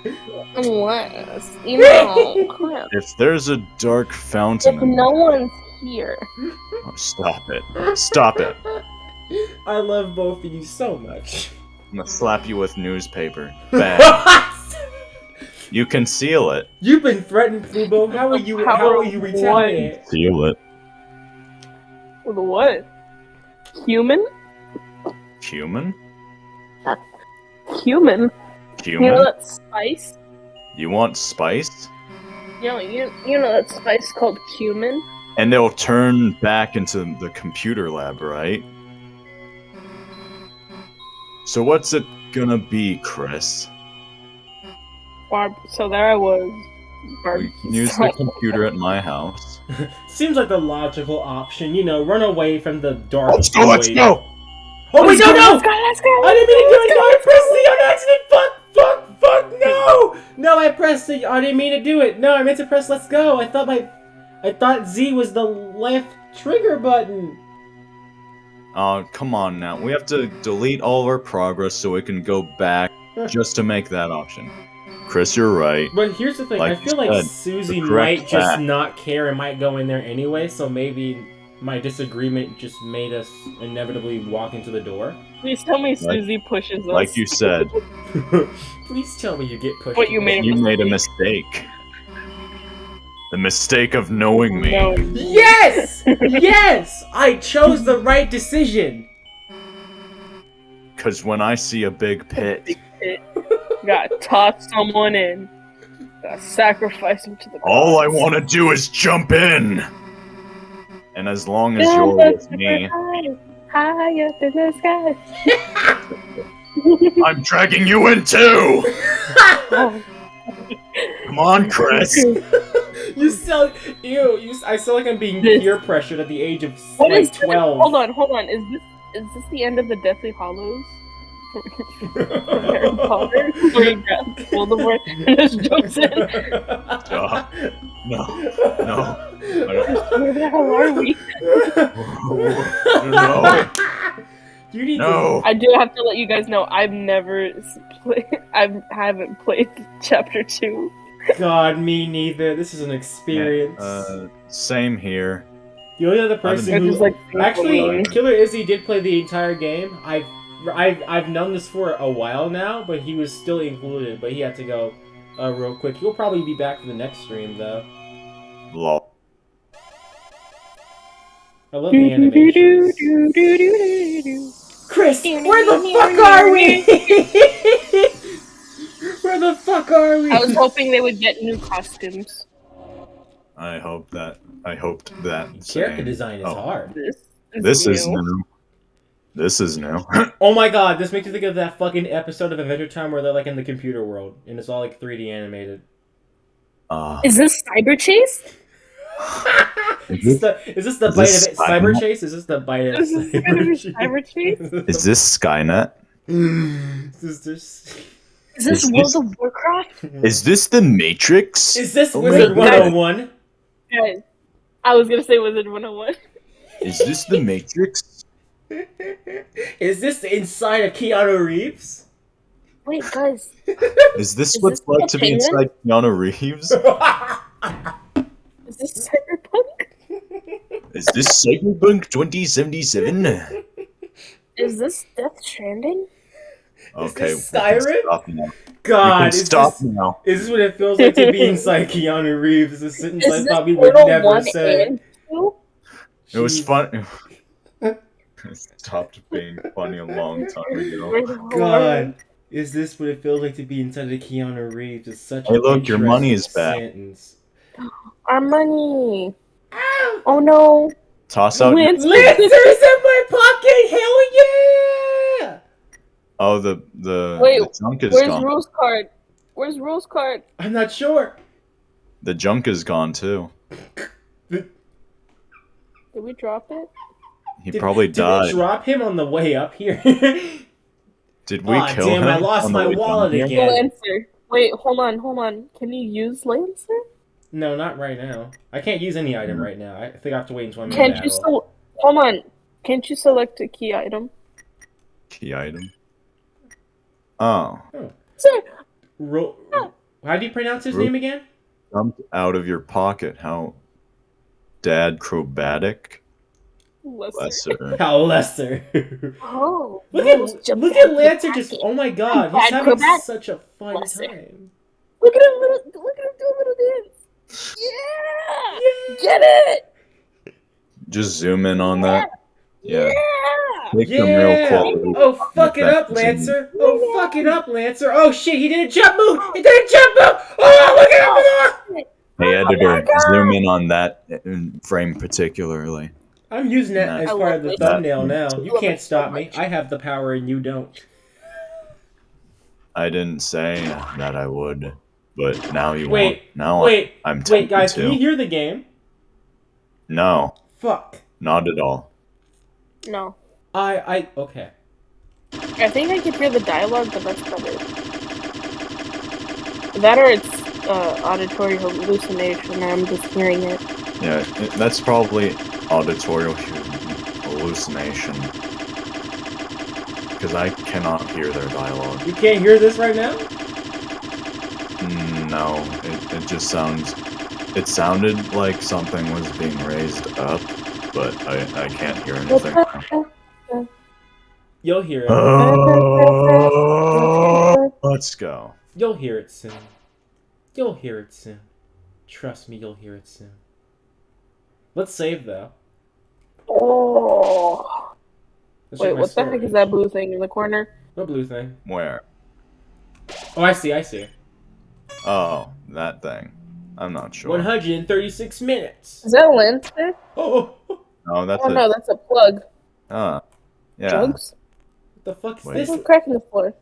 Unless. You know, Kris. If there's a dark fountain, If no one's here. oh, stop it. Stop it. I love both of you so much. I'm gonna slap you with newspaper. Bad. You can seal it. You've been threatened, Plubo. How are you? How are you Power of retaliate? Seal it. With what? Human? Human? Human? You know that spice? You want spice? You know, you, you know that spice called cumin? And they'll turn back into the computer lab, right? So what's it gonna be, Kris? Barb. So there I was. We Barbecue can use the computer at my house. Seems like the logical option. You know, run away from the dark. Let's go, let's go! Oh wait, no, no! Let's go, let's go! I didn't mean to do it. No, I pressed the on accident. Fuck, fuck, fuck. No, no, I pressed the. I didn't mean to do it. No, I meant to press let's go. I thought my, I thought Z was the left trigger button. Oh, come on now. We have to delete all of our progress so we can go back just to make that option. Kris, you're right. But here's the thing. Like I feel like said, Susie the correct might just not care and might go in there anyway. So maybe my disagreement just made us inevitably walk into the door. Please tell me Like- Susie pushes us. Like you said, Please tell me you get pushed. What you made you made a mistake. The mistake of knowing me. No. Yes! yes! I chose the right decision. Because when I see a big pit, Gotta toss someone in. Gotta sacrifice him to the all I want to do is jump in. And as long as Yeah, you're with me, high, high up in the sky. I'm dragging you in too. Oh, Come on, Kris. You sound ew. You, I sound like I'm being This- peer pressured at the age of what like is this? twelve. Hold on, hold on. Is this is this the end of the Deathly Hallows? From Harry Potter? Where you grab Voldemort and just jumps in? Stop. No. No. I don't- Where the hell are we? No. You need No. I do have to let you guys know I've never s- play, I haven't played chapter two. God, me neither. This is an experience. Uh, same here. the only other person who like Actually, Killer Izzy did play the entire game. I've, I've, I've known this for a while now, but he was still included. But he had to go uh, real quick. He'll probably be back for the next stream, though. Lol. I love the animations. Kris, where the fuck are we? where the fuck are we? I was hoping they would get new costumes. I hope that. I hoped that. Character same. design is Oh. hard. This is, This is new. New. This is new. Oh my god, this makes me think of that fucking episode of Adventure Time where they're like in the computer world and it's all like 3D animated. Uh, Is this Cyber Chase? Is this the, is this the Is bite this of it? Cyber Skynet? Chase? Is this the bite of Is this Cyber, Cyber Chase? is this Skynet? Is this Is this Is World this- of Warcraft? Is this the Matrix? Is this Oh my Wizard 101? Guys, I was gonna say Wizard 101. Is this the Matrix? Is this inside of Keanu Reeves? Wait, guys. Is this Is what this like to be inside Keanu Reeves? Is this Cyberpunk? Is this Cyberpunk 2077? Is this Death Stranding? Okay, this we Skyrim? Stop now. God, is stop this, now. is this what it feels like to be inside Keanu Reeves? This is a sentence I this probably would never 1 say. and 2? It was fun. It stopped being funny a long time ago. Where the hell are God, is this what it feels like to be inside of Keanu Reeves? It's such Hey, an look, your money is back. Sentence. Our money. Oh no. Toss out. your- Lance- Lancers in my pocket! Hell yeah! Oh, the the, Wait, the junk is Where's gone. Rouxls Kaard? Where's Rouxls Kaard? I'm not sure. The junk is gone too. Did we drop it? He Did- probably did died. Did we drop him on the way up here? Did we Aw, kill damn, him? I lost my way down wallet here? again. Yeah. Lancer. Wait, hold on, hold on. Can you use Lancer? no, not right now. I can't use any item hmm. right now. I think I have to wait until I'm Can't you battle. still hold on? Can't you select a key item? Key item. Oh, oh. Sir, Ro- How do you pronounce his Ro- name again? jumped out of your pocket. How dad acrobatic? Lesser. Lesser. How Lester. Oh, look at Rose look at Lancer just. Oh my god, he's having acrobat. such a fun Lester. time. Look at him, little, look at him do a little dance. Yeah, get it. Just zoom in on that. Yeah. Yeah. Take them real Yeah. Oh fuck it up, Lancer. Oh fuck it up, Lancer. Oh shit, he did a jump move. He did a jump move. Oh look at him. Oh, hey oh editor, God. zoom in on that frame particularly. I'm using that Nice. as part of the thumbnail that. now. You can't it so stop me. I have the power and you don't. I didn't say that I would, but now you Wait, won't. Now Wait, I'm wait, guys, to. can you hear the game? No, Fuck. not at all. No, I, I, okay. I think I can hear the dialogue, but that's about it. That or it's uh, auditory hallucination, and I'm just hearing it. Yeah, that's probably auditory hallucination. Because I cannot hear their dialogue. You can't hear this right now? Mm, No, it, it just sounds. It sounded like something was being raised up, but I, I can't hear anything. You'll hear it. Oh, let's go. You'll hear it soon. You'll hear it soon. Trust me, you'll hear it soon. Let's save though. Oh. Let's Wait, my what the heck is that blue thing in the corner? What blue thing? Where? Oh, I see, I see. Oh, that thing. I'm not sure. 136 minutes. Is that a Lancer? Oh, what No, that's Oh a. no, that's a plug. Ah, yeah. Drugs? What the fuck is Wait. this? There's a crack in the floor.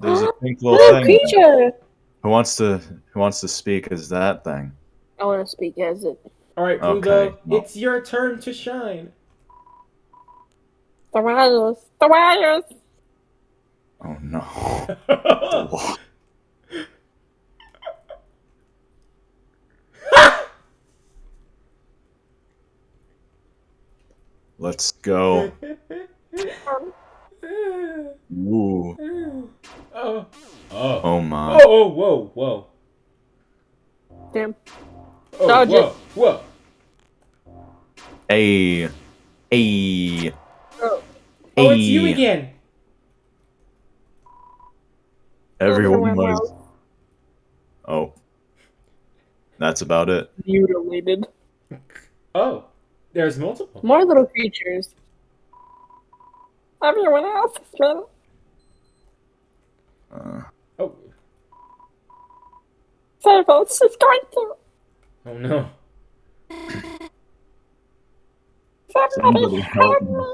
There's a pink little Little thing. creature! Who wants to Who wants to speak as that thing? I want to speak as it. Alright, Okay, Pluto, well- it's your turn to shine. The wires! The wires! Oh no. Let's go. Ooh. oh. Oh. Oh my. Oh, oh, whoa, whoa. Damn. Oh, Dodge whoa, it. whoa. Hey. Hey. Oh. Oh, it's you again. Everyone was. Oh. That's about it. Mutilated. Oh, there's multiple. More little creatures. Everyone else is trying Uh, Oh, Firebolt is going to. oh no. Somebody help me.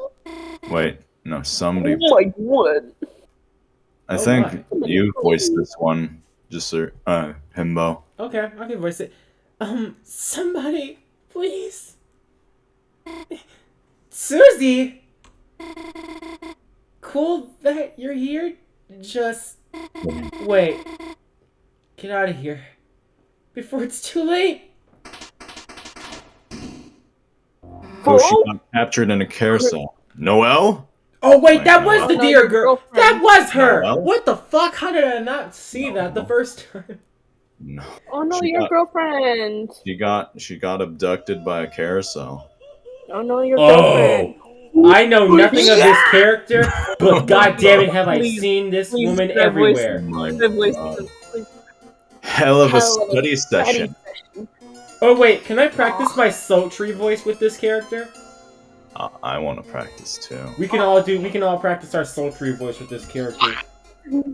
wait. No, somebody. Oh my god. I Oh think my. you voiced this one. Just sir. Uh, Himbo. Okay, I can voice it. Um, somebody, please. Susie! Cool that you're here. Just wait. Get out of here. Before it's too late. Oh, she got captured in a carousel. Noelle? Oh wait, that was God. the Oh, no, dear girl. That was her. Noelle? What the fuck? How did I not see that the first time? No. Oh no, She your got- girlfriend. She got she got abducted by a carousel. Oh no, your Oh. girlfriend. I know nothing of this character, but god damn it, have I seen this please, woman that voice- everywhere. Oh my voice God. a Hell of a Hell of a study study session. session. Oh wait, can I practice my sultry voice with this character? I, I want to practice too. We can all do. We can all practice our sultry voice with this character. Who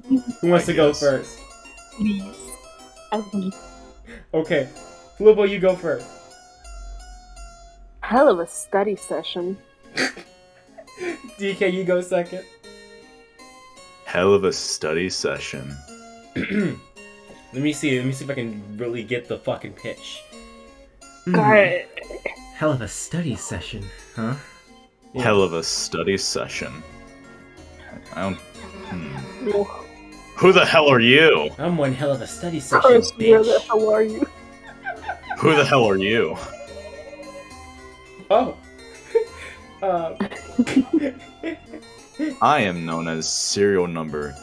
wants I to go first? Please. I need Okay, Plubo, you go first. hell of a study session. DK, you go second. Hell of a study session. let me see. Let me see if I can really get the fucking pitch. Got it. Hell of a study session, huh? Yeah. Hell of a study session. I don't. Hmm. Who the hell are you? I'm one hell of a study session, Kris, where the hell are you? Who the hell are you? Oh. uh, I am known as serial number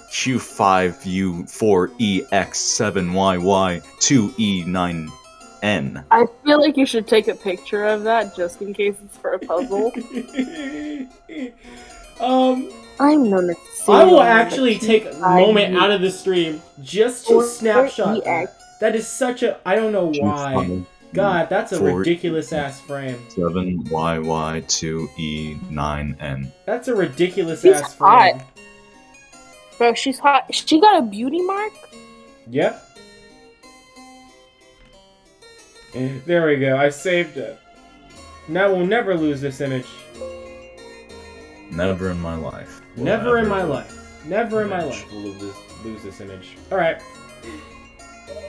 Q5U4EX7YY2E9N. I feel like you should take a picture of that just in case it's for a puzzle. um, I'm known as. I will actually take a moment out of the stream just to snapshot that. That is such a. I don't know why. God, that's a ridiculous ass frame. 7YY2E9N. That's a ridiculous She's ass frame. hot. Bro, she's hot. She got a beauty mark? Yep. There we go. I saved it. Now we'll never lose this image. Never in my life. will Never in my life. Never in my image. life will lose this, lose this image. Alright.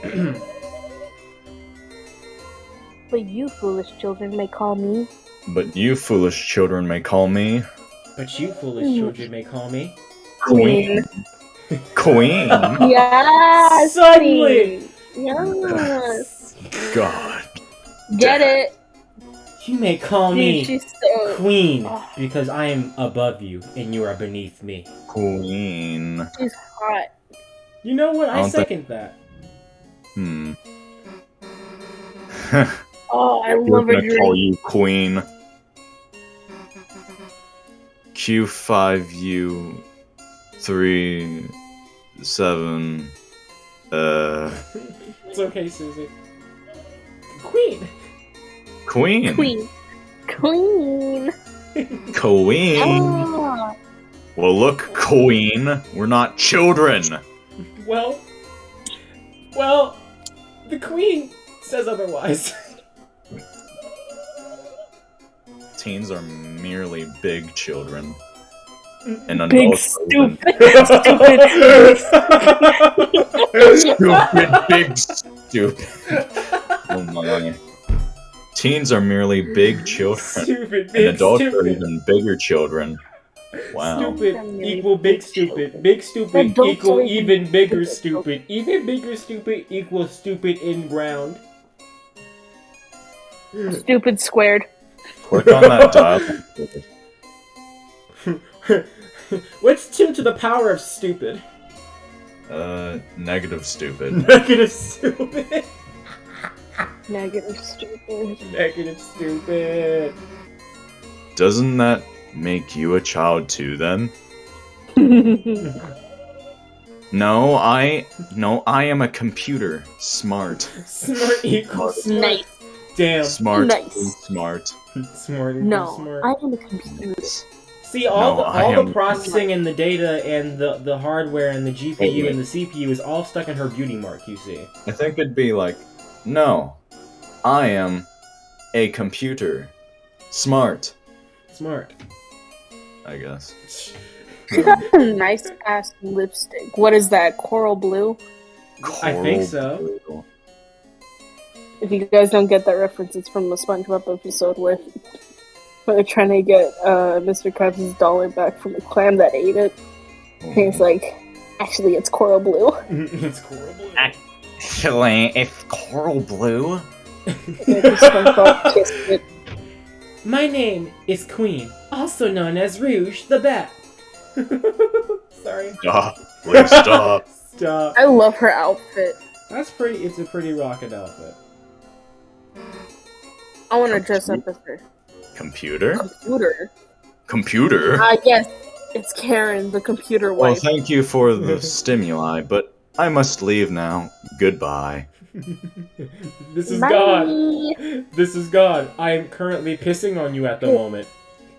But you foolish children may call me. But you foolish children may call me but you foolish Hmm. children may call me. Queen. Queen. Yes! Suddenly! Yes! God. Get it? You may call Dude, me she's so. Queen Oh. because I am above you and you are beneath me. Queen. She's hot. You know what? I I don't think- second that. Hmm. Oh, I We're love her gonna call you Queen. Q5U three seven uh It's okay, Susie. Queen! Queen. Queen. Queen. Queen. Ah. Well look, Queen. We're not children. Well, well, the Queen says otherwise. Teens are merely big children. And Big adults are even- stupid, big, stupid. Oh my. Teens are merely big children, Stupid, and big, adults are even bigger children. Wow. Stupid equal big stupid. Big stupid equal even even bigger bigger. stupid. Even bigger stupid equals stupid in ground. Stupid squared. Click on that dial. What's two to the power of stupid? Uh, negative stupid. Negative stupid. Negative stupid. Negative stupid. Doesn't that make you a child too then? No, I no, I am a computer. Smart. Smart equals smart. nice. Damn. Smart. Nice. Smart. Smart No, smart. I am a computer. See, all No, the all the processing and the data and the the hardware and the GPU Wait, and the CPU is all stuck in her beauty mark. You see. I think it'd be like, no, I am a computer. Smart, Smart. I guess. She got a nice ass lipstick. What is that? Coral blue? I think so. blue. If you guys don't get that reference, it's from the SpongeBob episode where, where they're trying to get uh, Mr. Krabs' dollar back from the clam that ate it. And he's like, actually, it's coral blue. it's horrible. Actually, it's coral blue. And then SpongeBob kissed it. My name is Queen, also known as Rouge the Bat. Sorry. Stop. Please stop. Stop. I love her outfit. That's pretty. It's a pretty rocket outfit. I want to dress up as her. Computer? Computer. Computer? Ah, yes, it's Karen, the computer Well, thank you for the stimuli, but I must leave now. Goodbye. this is Bye. God. This is God. I am currently pissing on you at the moment.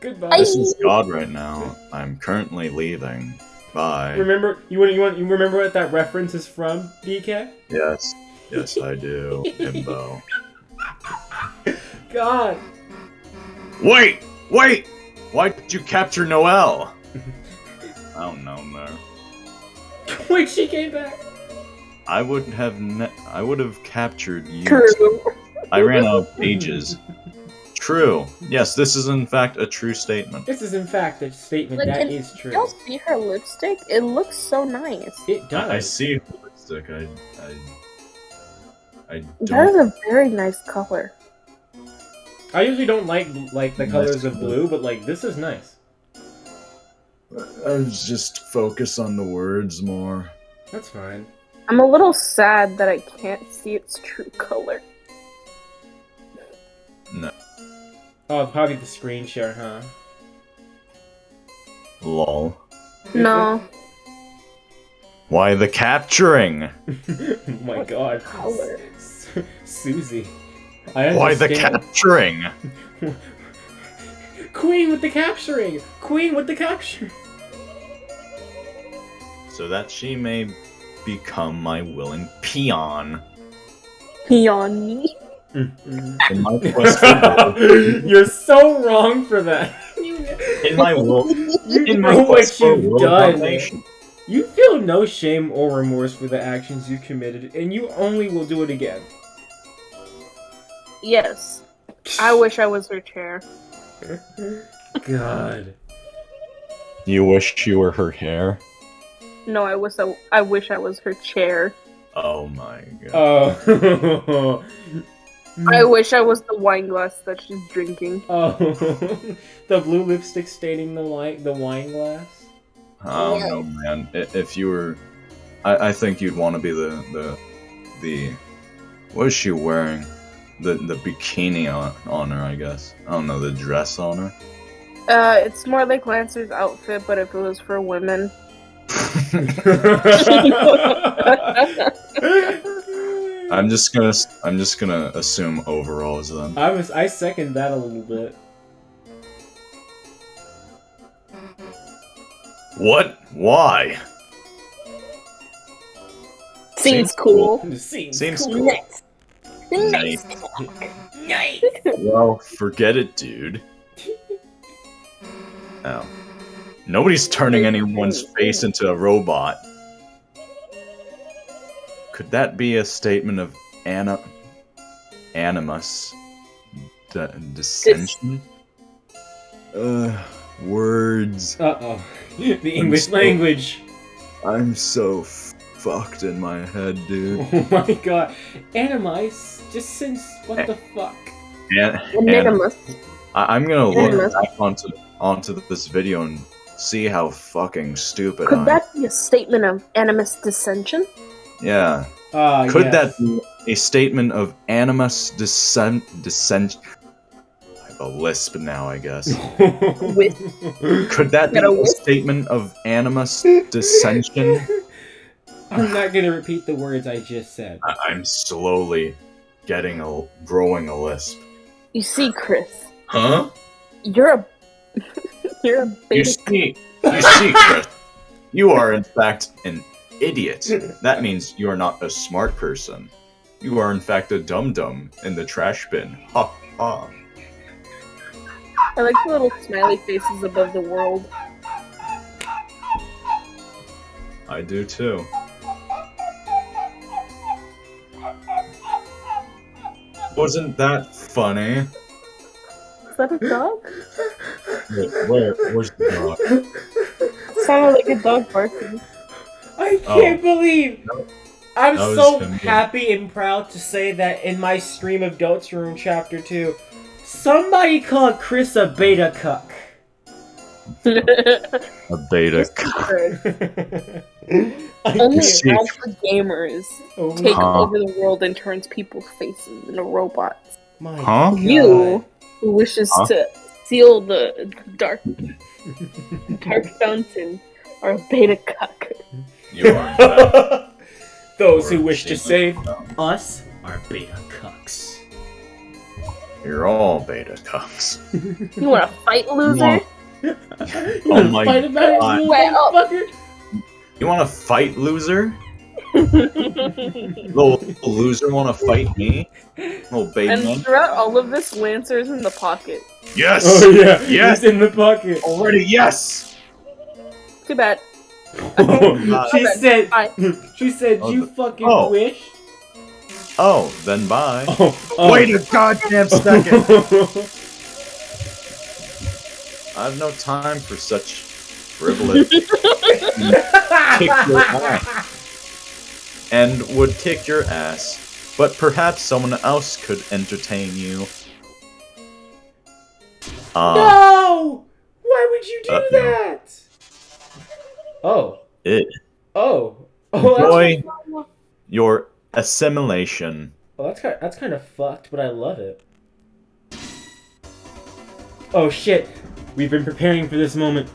Goodbye. This is God right now. I'm currently leaving. Bye. Remember you want you want you remember what that reference is from, DK? Yes. Yes, I do. Himbo. God. Wait! Wait! Why did you capture Noelle? I don't know, man. Wait, she came back. I would have ne- I would have captured you. True. I ran out of pages. True. Yes, this is in fact a true statement. This is in fact a statement Like, that and true. Y'all see her lipstick? It looks so nice. It does. I, I see the lipstick. I I I That is don't. a very nice color. I usually don't like like the colors of blue, but like this is nice. I was just focus on the words more. That's fine. I'm a little sad that I can't see its true color. No. Oh, probably the screen share, huh? Lol. No. Why the capturing? oh my god. color? Susie. I Why the capturing? Queen with the capturing! Queen with the capture! So that she may become my willing peon Peon me. in my quest for world- You're so wrong for that. In my world you in my know quest what for you've world done. domination. You feel no shame or remorse for the actions you committed, and you only will do it again. Yes. I wish I was her chair. God. You wish you were her hair? No, I wish I, I wish I was her chair. Oh my god. Oh. I wish I was the wine glass that she's drinking. Oh. the blue lipstick staining the light, the wine glass. Oh don't know, man. If you were, I, I think you'd want to be the the the. What is she wearing? The the bikini on, on her, I guess. I don't know the dress on her. Uh, it's more like Lancer's outfit, but if it was for women. I'm just gonna s- I'm just gonna assume overalls then. I was I second that a little bit. What? Why? Seems Seems cool. Seems, Seems cool. cool. Nice. Nice. Nice. Well, forget it, dude. Oh. Nobody's turning anyone's face into a robot. Could that be a statement of ana- animus? D- dissension? Uh, words. Uh oh. The English so- language. I'm so fucked in my head, dude. Oh my god. Animus, just since what the fuck? And, Anonymous. I- I'm gonna look Animus. back onto onto this video and see how fucking stupid I Could am. that be a statement of animus dissension? Yeah. Ah, Could yes. that be a statement of animus dissent dissent I have a lisp now, I guess. With- Could that be a a statement of animus dissension? I'm not gonna repeat the words I just said. I- I'm slowly getting a growing a lisp. You see, Kris, Huh? you're a you're a You beta. see, you see, Kris, you are in fact an idiot. That means you are not a smart person. You are in fact a dum dum in the trash bin. Ha ha. I like the little smiley faces above the world. I do too. Wasn't that funny? Is that a dog? Wait, where, where's the dog? It Sounded like a dog barking. I Oh. can't believe. I'm That so happy and proud to say that in my stream of Goats Room Chapter 2, somebody called Kris a beta cuck. A beta. I Only can't- see- gamers oh take Huh. over the world and turns people's faces into robots. my Huh? You, who wishes Huh? to seal the dark dark fountain, are a beta cuck. You are. Those who wish to save us are beta cucks. You're all beta cucks. You want to fight, loser? you Oh wanna my fight about it, God. you Well- motherfucker? You want to fight, loser? Little, little loser want to fight me? Little baby man? and throughout all of this, Lancer is in the pocket. Yes! Oh yeah, Yes! he's in the pocket. Already, yes! Too bad. she uh, said. She said, Oh, "You fucking oh. wish." Oh, then bye. Oh, oh. Wait a goddamn second! I have no time for such frivolous. kick your ass. And would kick your ass. But perhaps someone else could entertain you. Ah, no! Why would you do Uh-oh. that? Oh. it. Oh. Oh, that's, Enjoy your assimilation. oh, that's kind. That's kind of fucked, but I love it. Oh shit! We've been preparing for this moment.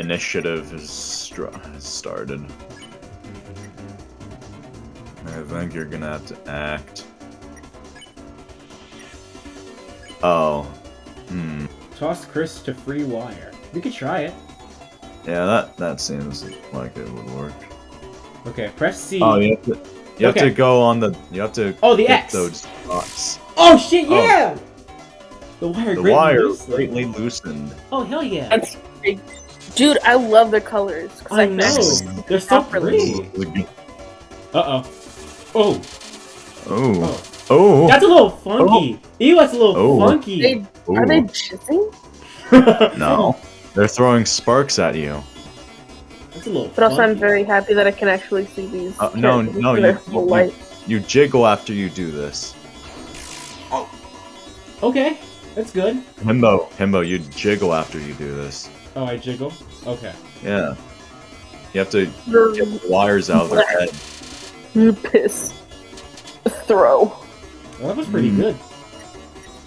Initiative is str- has started. I think you're gonna have to act. Oh. Hmm. Toss Kris to free wire. We could try it. Yeah, that that seems like it would work. Okay, press C. Oh, you have to. You have Okay. to go on the. You have to. Oh, the hit X. those dots. Oh shit! Oh. Yeah. The wire. The greatly wire loosened. greatly loosened. Oh hell yeah! That's great. Dude, I love the colors. I can know. actually- They're so pretty. Uh oh. Oh. Oh. Oh. Oh. That's a little funky. Ew, that's a little Oh. funky. They, are they jizzing? No. They're throwing sparks at you. That's a little. But also, I'm very happy that I can actually see these. Uh, no, no, you- you- You jiggle after you do this. Oh. Okay, that's good. Himbo, Himbo, you jiggle after you do this. Oh, I jiggle. Okay. Yeah. You have to get the wires out of their head. You piss throw. Well, that was pretty Mm. good.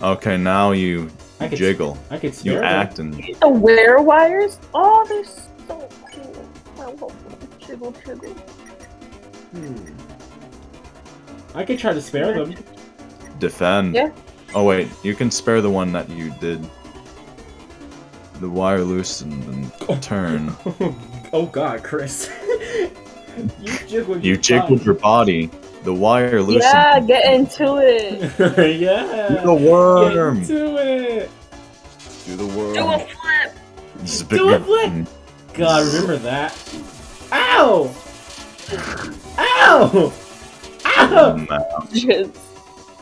Okay, now you I could jiggle. I could You spare them. act and The wear wires? Oh, they're so cool. I love them. Jiggle, jiggle. Hmm. I could try to spare them. defend. Yeah. Oh wait, you can spare the one that you did. The wire loosened and oh. turn. oh God, Kris. you jiggled. You your jiggled body. your body. The wire loosened. Yeah, get into it. yeah. Do the worm. Get into it. Do the worm. Do a flip. This is Do a big- flip. God, remember that. Ow! Ow! Ow! Oh, Jizz.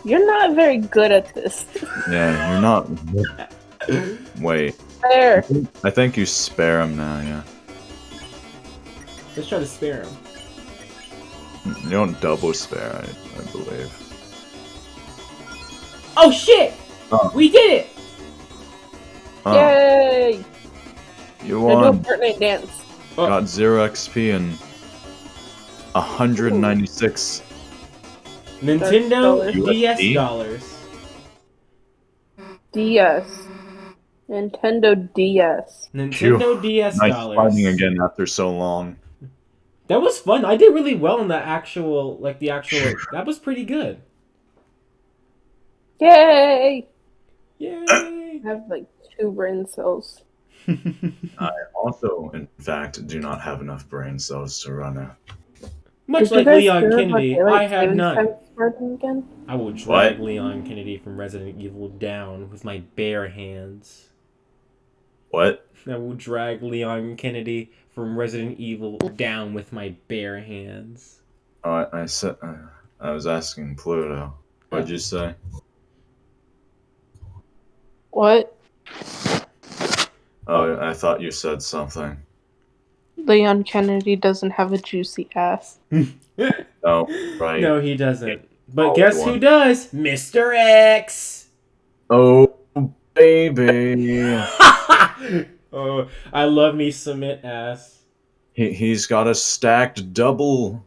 You're not very good at this. Yeah, you're not. Wait, There. I think you spare him now. Yeah, Let's try to spare him. you don't double spare. I, I believe. Oh shit! Oh. We did it! Oh, Yay! you Now do a won. Fortnite dance. Oh. Got zero XP and 196. Nintendo dollars. DS USD? dollars. DS. Nintendo DS. Nintendo DS Nice dollars. fighting again after so long. That was fun. I did really well in the actual, like the actual. that was pretty good. Yay! Yay! I have like two brain cells. I also, in fact, do not have enough brain cells to run a. Much Did like Leon hear about Kennedy, I have none. again? I will drag What? Leon Kennedy from Resident Evil down with my bare hands. What? I will drag Leon Kennedy from Resident Evil down with my bare hands. Oh, I, I said. Uh, I was asking Pluto. What'd you say? What? Oh, I thought you said something. Leon Kennedy doesn't have a juicy ass. Oh, right. No, he doesn't. But Oh, guess one. who does? Mr. X! Oh, baby. oh, I love me submit ass. he, he's got a stacked double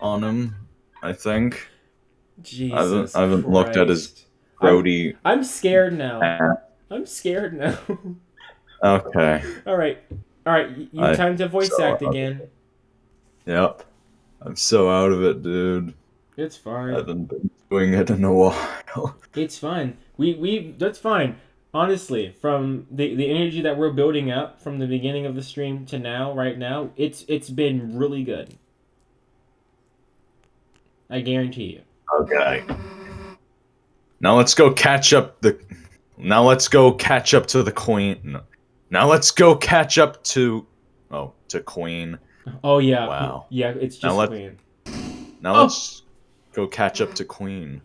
on him, I think. Jesus. I haven't looked at his-. Brody. I'm scared now. I'm scared now. Okay. All right, all right. You I- time to voice so- act again. Yep. I'm so out of it, dude. It's fine. I haven't been doing it in a while. It's fine. We we that's fine. Honestly, from the the energy that we're building up from the beginning of the stream to now, right now, it's it's been really good. I guarantee you. Okay. Now let's go catch up the. Now let's go catch up to the queen. No. Now let's go catch up to. Oh, to queen. Oh yeah. Wow. Yeah, it's Now just let- Queen. Now Oh. let's go catch up to queen.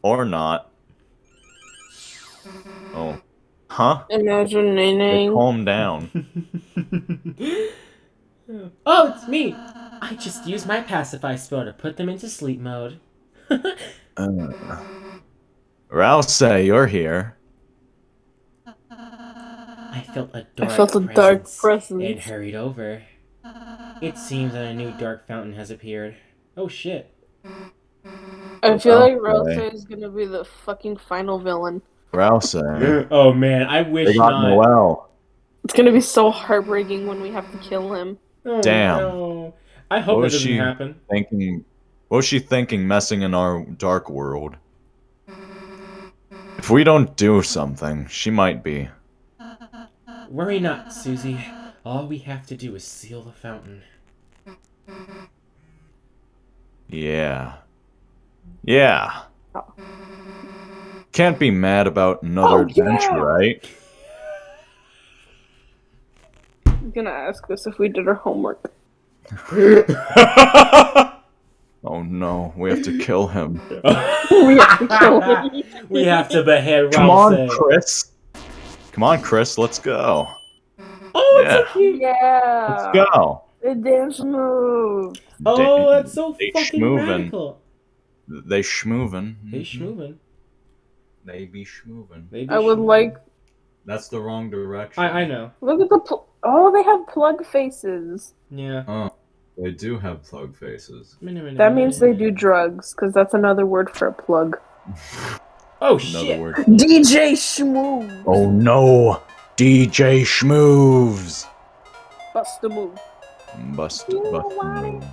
Or not. Oh. Huh? Imagine Nene. calm down. oh, it's me. I just used my pacify spell to put them into sleep mode. Uh, Ralsei, you're here. I felt a dark I felt a dark presence presence. and hurried over. It seems that a new dark fountain has appeared. Oh shit. I feel like Okay. Ralsei is gonna be the fucking final villain. Ralsei. oh man, I wish They got not. Noelle. It's gonna be so heartbreaking when we have to kill him. Oh, Damn. no. I hope What that doesn't she- happen. Thinking. What was she thinking messing in our dark world? If we don't do something, she might be. Worry not, Susie. All we have to do is seal the fountain. Yeah. Yeah. Oh. Can't be mad about another Oh, adventure, yeah. right? I'm gonna ask us if we did our homework. Oh no, we have to kill him. we have to kill him. we have to behead Come on, Ralsei. Kris. Come on, Kris, let's go. Oh, it's Yeah. so cute. Yeah. Let's go. The dance move. Oh, that's so They fucking schmoovin'. radical. They schmoovin. They schmoovin'. They be schmoovin. They be I would schmoovin'. like. That's the wrong direction. I I know. Look at the. Pl- oh, they have plug faces. Yeah. Oh, they do have plug faces. That means they do drugs, because that's another word for a plug. Oh Another shit. word. DJ Shmoo. Oh no, DJ Schmoves. Bust the move. Bust, You bust want move.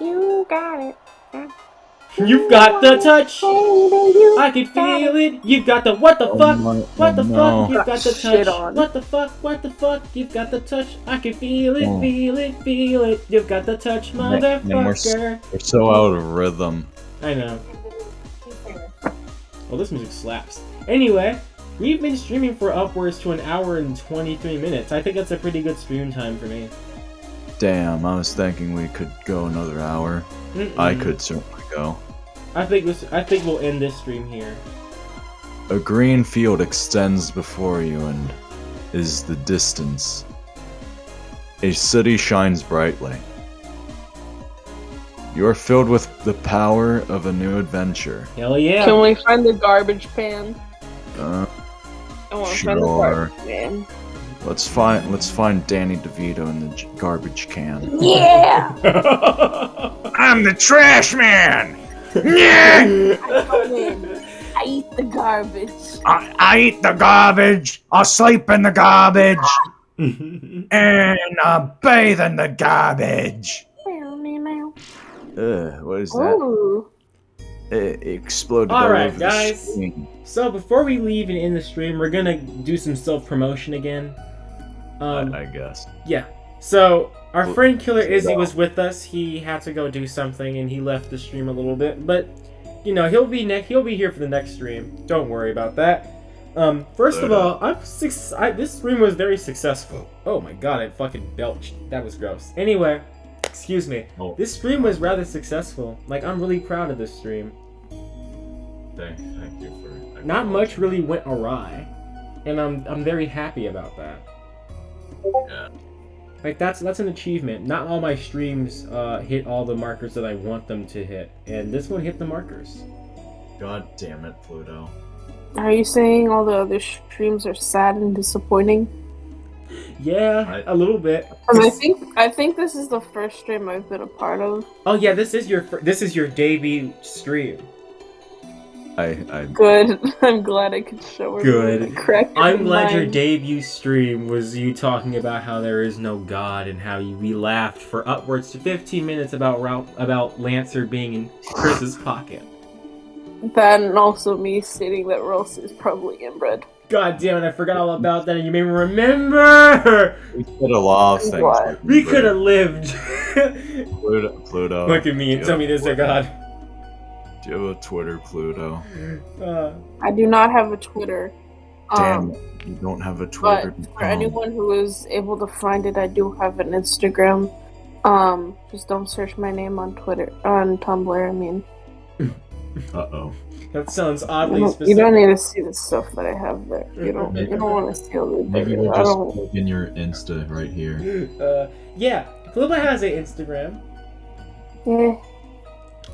You got it. You've got the touch. I can feel it. You've got the what the Oh fuck? my- What the oh fuck? You've got the touch. What the fuck? What the fuck? You've got the touch. I can feel it, Oh. feel it, feel it. You've got the touch, Man, man, we're s- motherfucker. We're so out of rhythm. I know. Well, this music slaps. Anyway, we've been streaming for upwards to an hour and 23 minutes. I think that's a pretty good stream time for me. Damn, I was thinking we could go another hour. Mm-mm. I could certainly go. I think this. I think we'll end this stream here. A green field extends before you and is the distance. A city shines brightly. You are filled with the power of a new adventure. Hell yeah! Can we find the garbage pan? Uh, I want to find the Sure. Garbage pan. let's find let's find Danny DeVito in the garbage can. Yeah! I'm the trash man. Yeah. I come in. I eat the garbage. I, I eat the garbage. I sleep in the garbage, and I bathe in the garbage. Uh, what is that? Ooh. It exploded All all right, guys. the so before we leave and end the stream, we're gonna do some self promotion again. Um, I, I guess. Yeah. So our Well, friend Killer Izzy that- was with us. He had to go do something, and he left the stream a little bit. But you know, he'll be ne- he'll be here for the next stream. Don't worry about that. Um, first of all, I'm six. I, this stream was very successful. Oh my god, I fucking belched. That was gross. Anyway, excuse me. Oh. This stream was rather successful. Like I'm really proud of this stream. Thank, thank you for. Not much really went awry, and I'm I'm very happy about that. Yeah. Like that's that's an achievement. Not all my streams uh, hit all the markers that I want them to hit, and this one hit the markers. God damn it, Pluto. Are you saying all the other streams are sad and disappointing? Yeah, I- a little bit. I think I think this is the first stream I've been a part of. Oh yeah, this is your this is your debut stream. I, I, Good. I'm glad I could show her. Good. correct I'm glad your debut stream was you talking about how there is no God and how you, we laughed for upwards to 15 minutes about Ralph, about Lancer being in Kris's pocket. That and also me stating that Ross is probably inbred. God damn it! I forgot all about that, and you made me remember. We could have lost things. What? We could have lived. Pluto. Pluto. Look at me and tell me have this, oh God. Do you have a Twitter, Pluto? Uh, I do not have a Twitter. Damn Um. You don't have a Twitter. but Twitter. for anyone who is able to find it, I do have an Instagram. Um, just don't search my name on Twitter, on Tumblr. I mean, Uh oh. that sounds you oddly don't, you don't need to see the stuff that I have there. You don't. You don't want to see all the. Maybe we'll I just don't. in your Insta right here. Uh, yeah, Plubo has an Instagram. Yeah.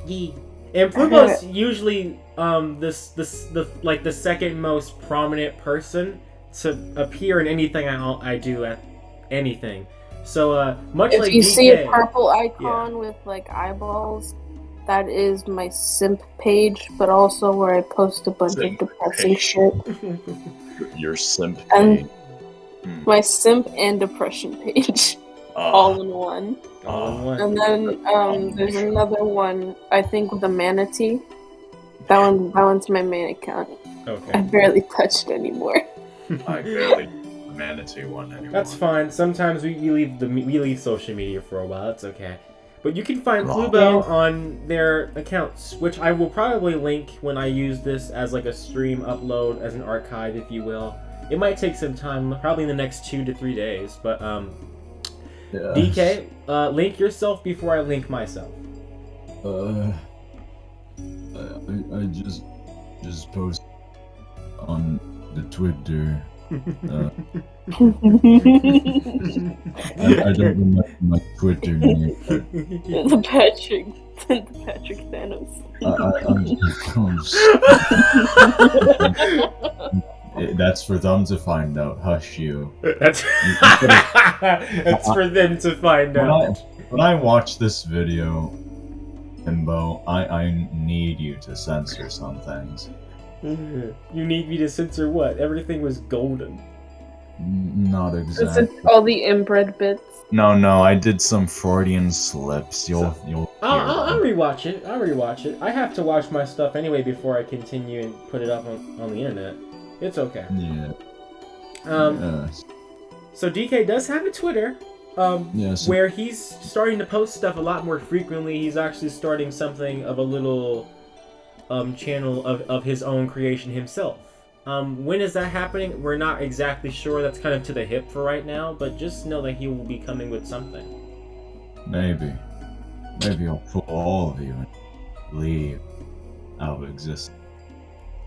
Yee. And Plubo's usually um this this the like the second most prominent person to appear in anything I I do at anything. So uh much If like you see a purple icon with like eyeballs, that is my simp page, but also where I post a bunch Simp of depressing page. shit. Your simp And- page. My simp and depression page, Ah, all in one. All in one. And then um, there's another one, I think, with a manatee. That one, that one's my main account. Okay. I Okay. barely touched anymore. I barely manatee one anymore. That's fine. Sometimes we, we leave the we leave social media for a while. That's okay. But you can find Wow. Plubo on their accounts, which I will probably link when I use this as like a stream upload as an archive, if you will. It might take some time, probably in the next two to three days. But um, Yeah. DK, uh, link yourself before I link myself. Uh, I, I- I just just post on the Twitter. Uh, I, I don't remember my Twitter name. but the Patrick, the Patrick Thanos. I, I, I'm, I'm, that's for them to find out. Hush you. That's that's for them to find When I, out. when I watch this video, Himbo, I, I need you to censor some things. You need me to censor what? Everything was golden. Not exactly. all the inbred bits? No, no, I did some Freudian slips. You'll, you'll. I'll, I'll, I'll rewatch it. I'll rewatch it. I have to watch my stuff anyway before I continue and put it up on, on the internet. It's okay. Yeah. Um, yes. so DK does have a Twitter, um, Yes. where he's starting to post stuff a lot more frequently. He's actually starting something of a little um, channel of, of his own creation himself. Um, when is that happening? We're not exactly sure. That's kind of to the hip for right now, but just know that he will be coming with something. Maybe. Maybe I'll pull all of you and leave out of existence.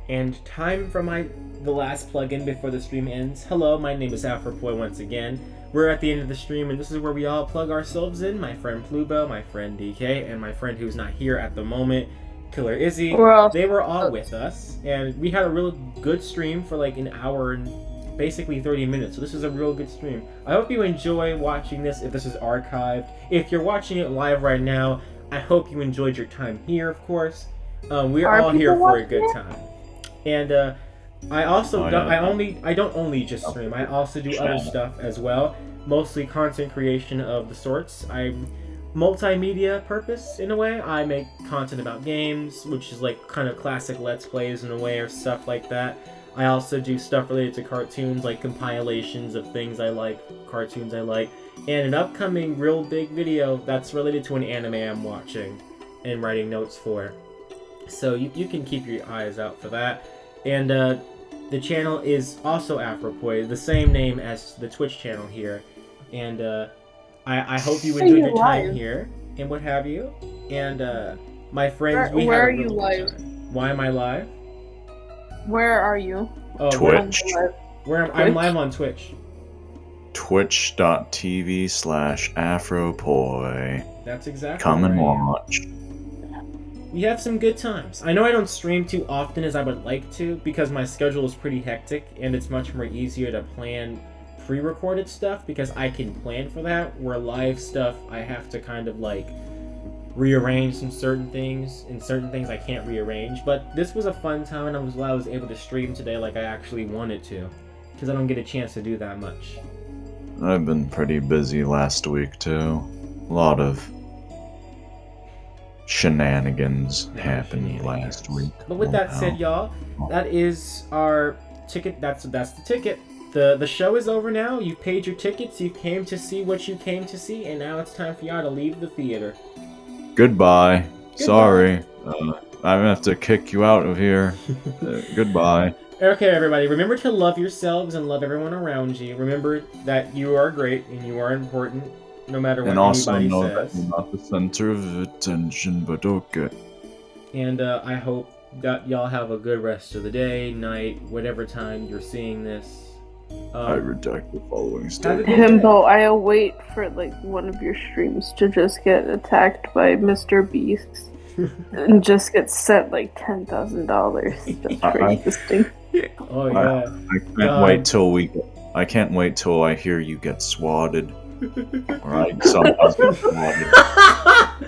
And time for my the last plug-in before the stream ends. Hello, my name is Afropoy once again. We're at the end of the stream, and this is where we all plug ourselves in. My friend Plubo, my friend DK, and my friend who's not here at the moment, Killer Izzy. We're all They were all with us, and we had a real good stream for like an hour and basically 30 minutes. So this is a real good stream. I hope you enjoy watching this. If this is archived, if you're watching it live right now, I hope you enjoyed your time here. Of course, um, we're Are all here for a good it? time. And uh, I also Oh, don't, yeah. I only I don't only just stream. I also do other stuff as well. Mostly content creation of the sorts. I'm multimedia purpose in a way. I make content about games, which is like kind of classic let's plays in a way or stuff like that. I also do stuff related to cartoons, like compilations of things I like, cartoons I like, and an upcoming real big video that's related to an anime I'm watching and writing notes for. So you, you can keep your eyes out for that. And uh, the channel is also Afropoi, the same name as the Twitch channel here. And uh, I, I hope you Are enjoyed you your time here and what have you. And uh, my friends, Where- we where had are you live? time. Why am I live? Where are you? Oh, Twitch. Where, where am, I'm live on Twitch. Twitch.tv slash Afropoi. That's exactly. Come and where I am. watch. We have some good times. I know I don't stream too often as I would like to because my schedule is pretty hectic and it's much more easier to plan pre-recorded stuff because I can plan for that. Where live stuff, I have to kind of like rearrange some certain things and certain things I can't rearrange. But this was a fun time and I was glad I was able to stream today like I actually wanted to because I don't get a chance to do that much. I've been pretty busy last week too. A lot of shenanigans happened last week. But with that said, y'all, that is our ticket. That's that's the ticket. the The show is over now. You paid your tickets. You came to see what you came to see, and now it's time for y'all to leave the theater. Goodbye. Sorry. Uh, I'm gonna have to kick you out of here. Uh, goodbye. Okay, everybody, remember to love yourselves and love everyone around you. Remember that you are great and you are important, no matter what And also anybody know that you're not the center of attention, but okay. And uh, I hope that y'all have a good rest of the day, night, whatever time you're seeing this. I Um, redact the following statement. Himbo, I await for like one of your streams to just get attacked by Mr. Beast and just get sent like ten thousand dollars That's for I- existing. Oh I- yeah. I can't Um, wait till we. I can't wait till I hear you get swatted. Alright, so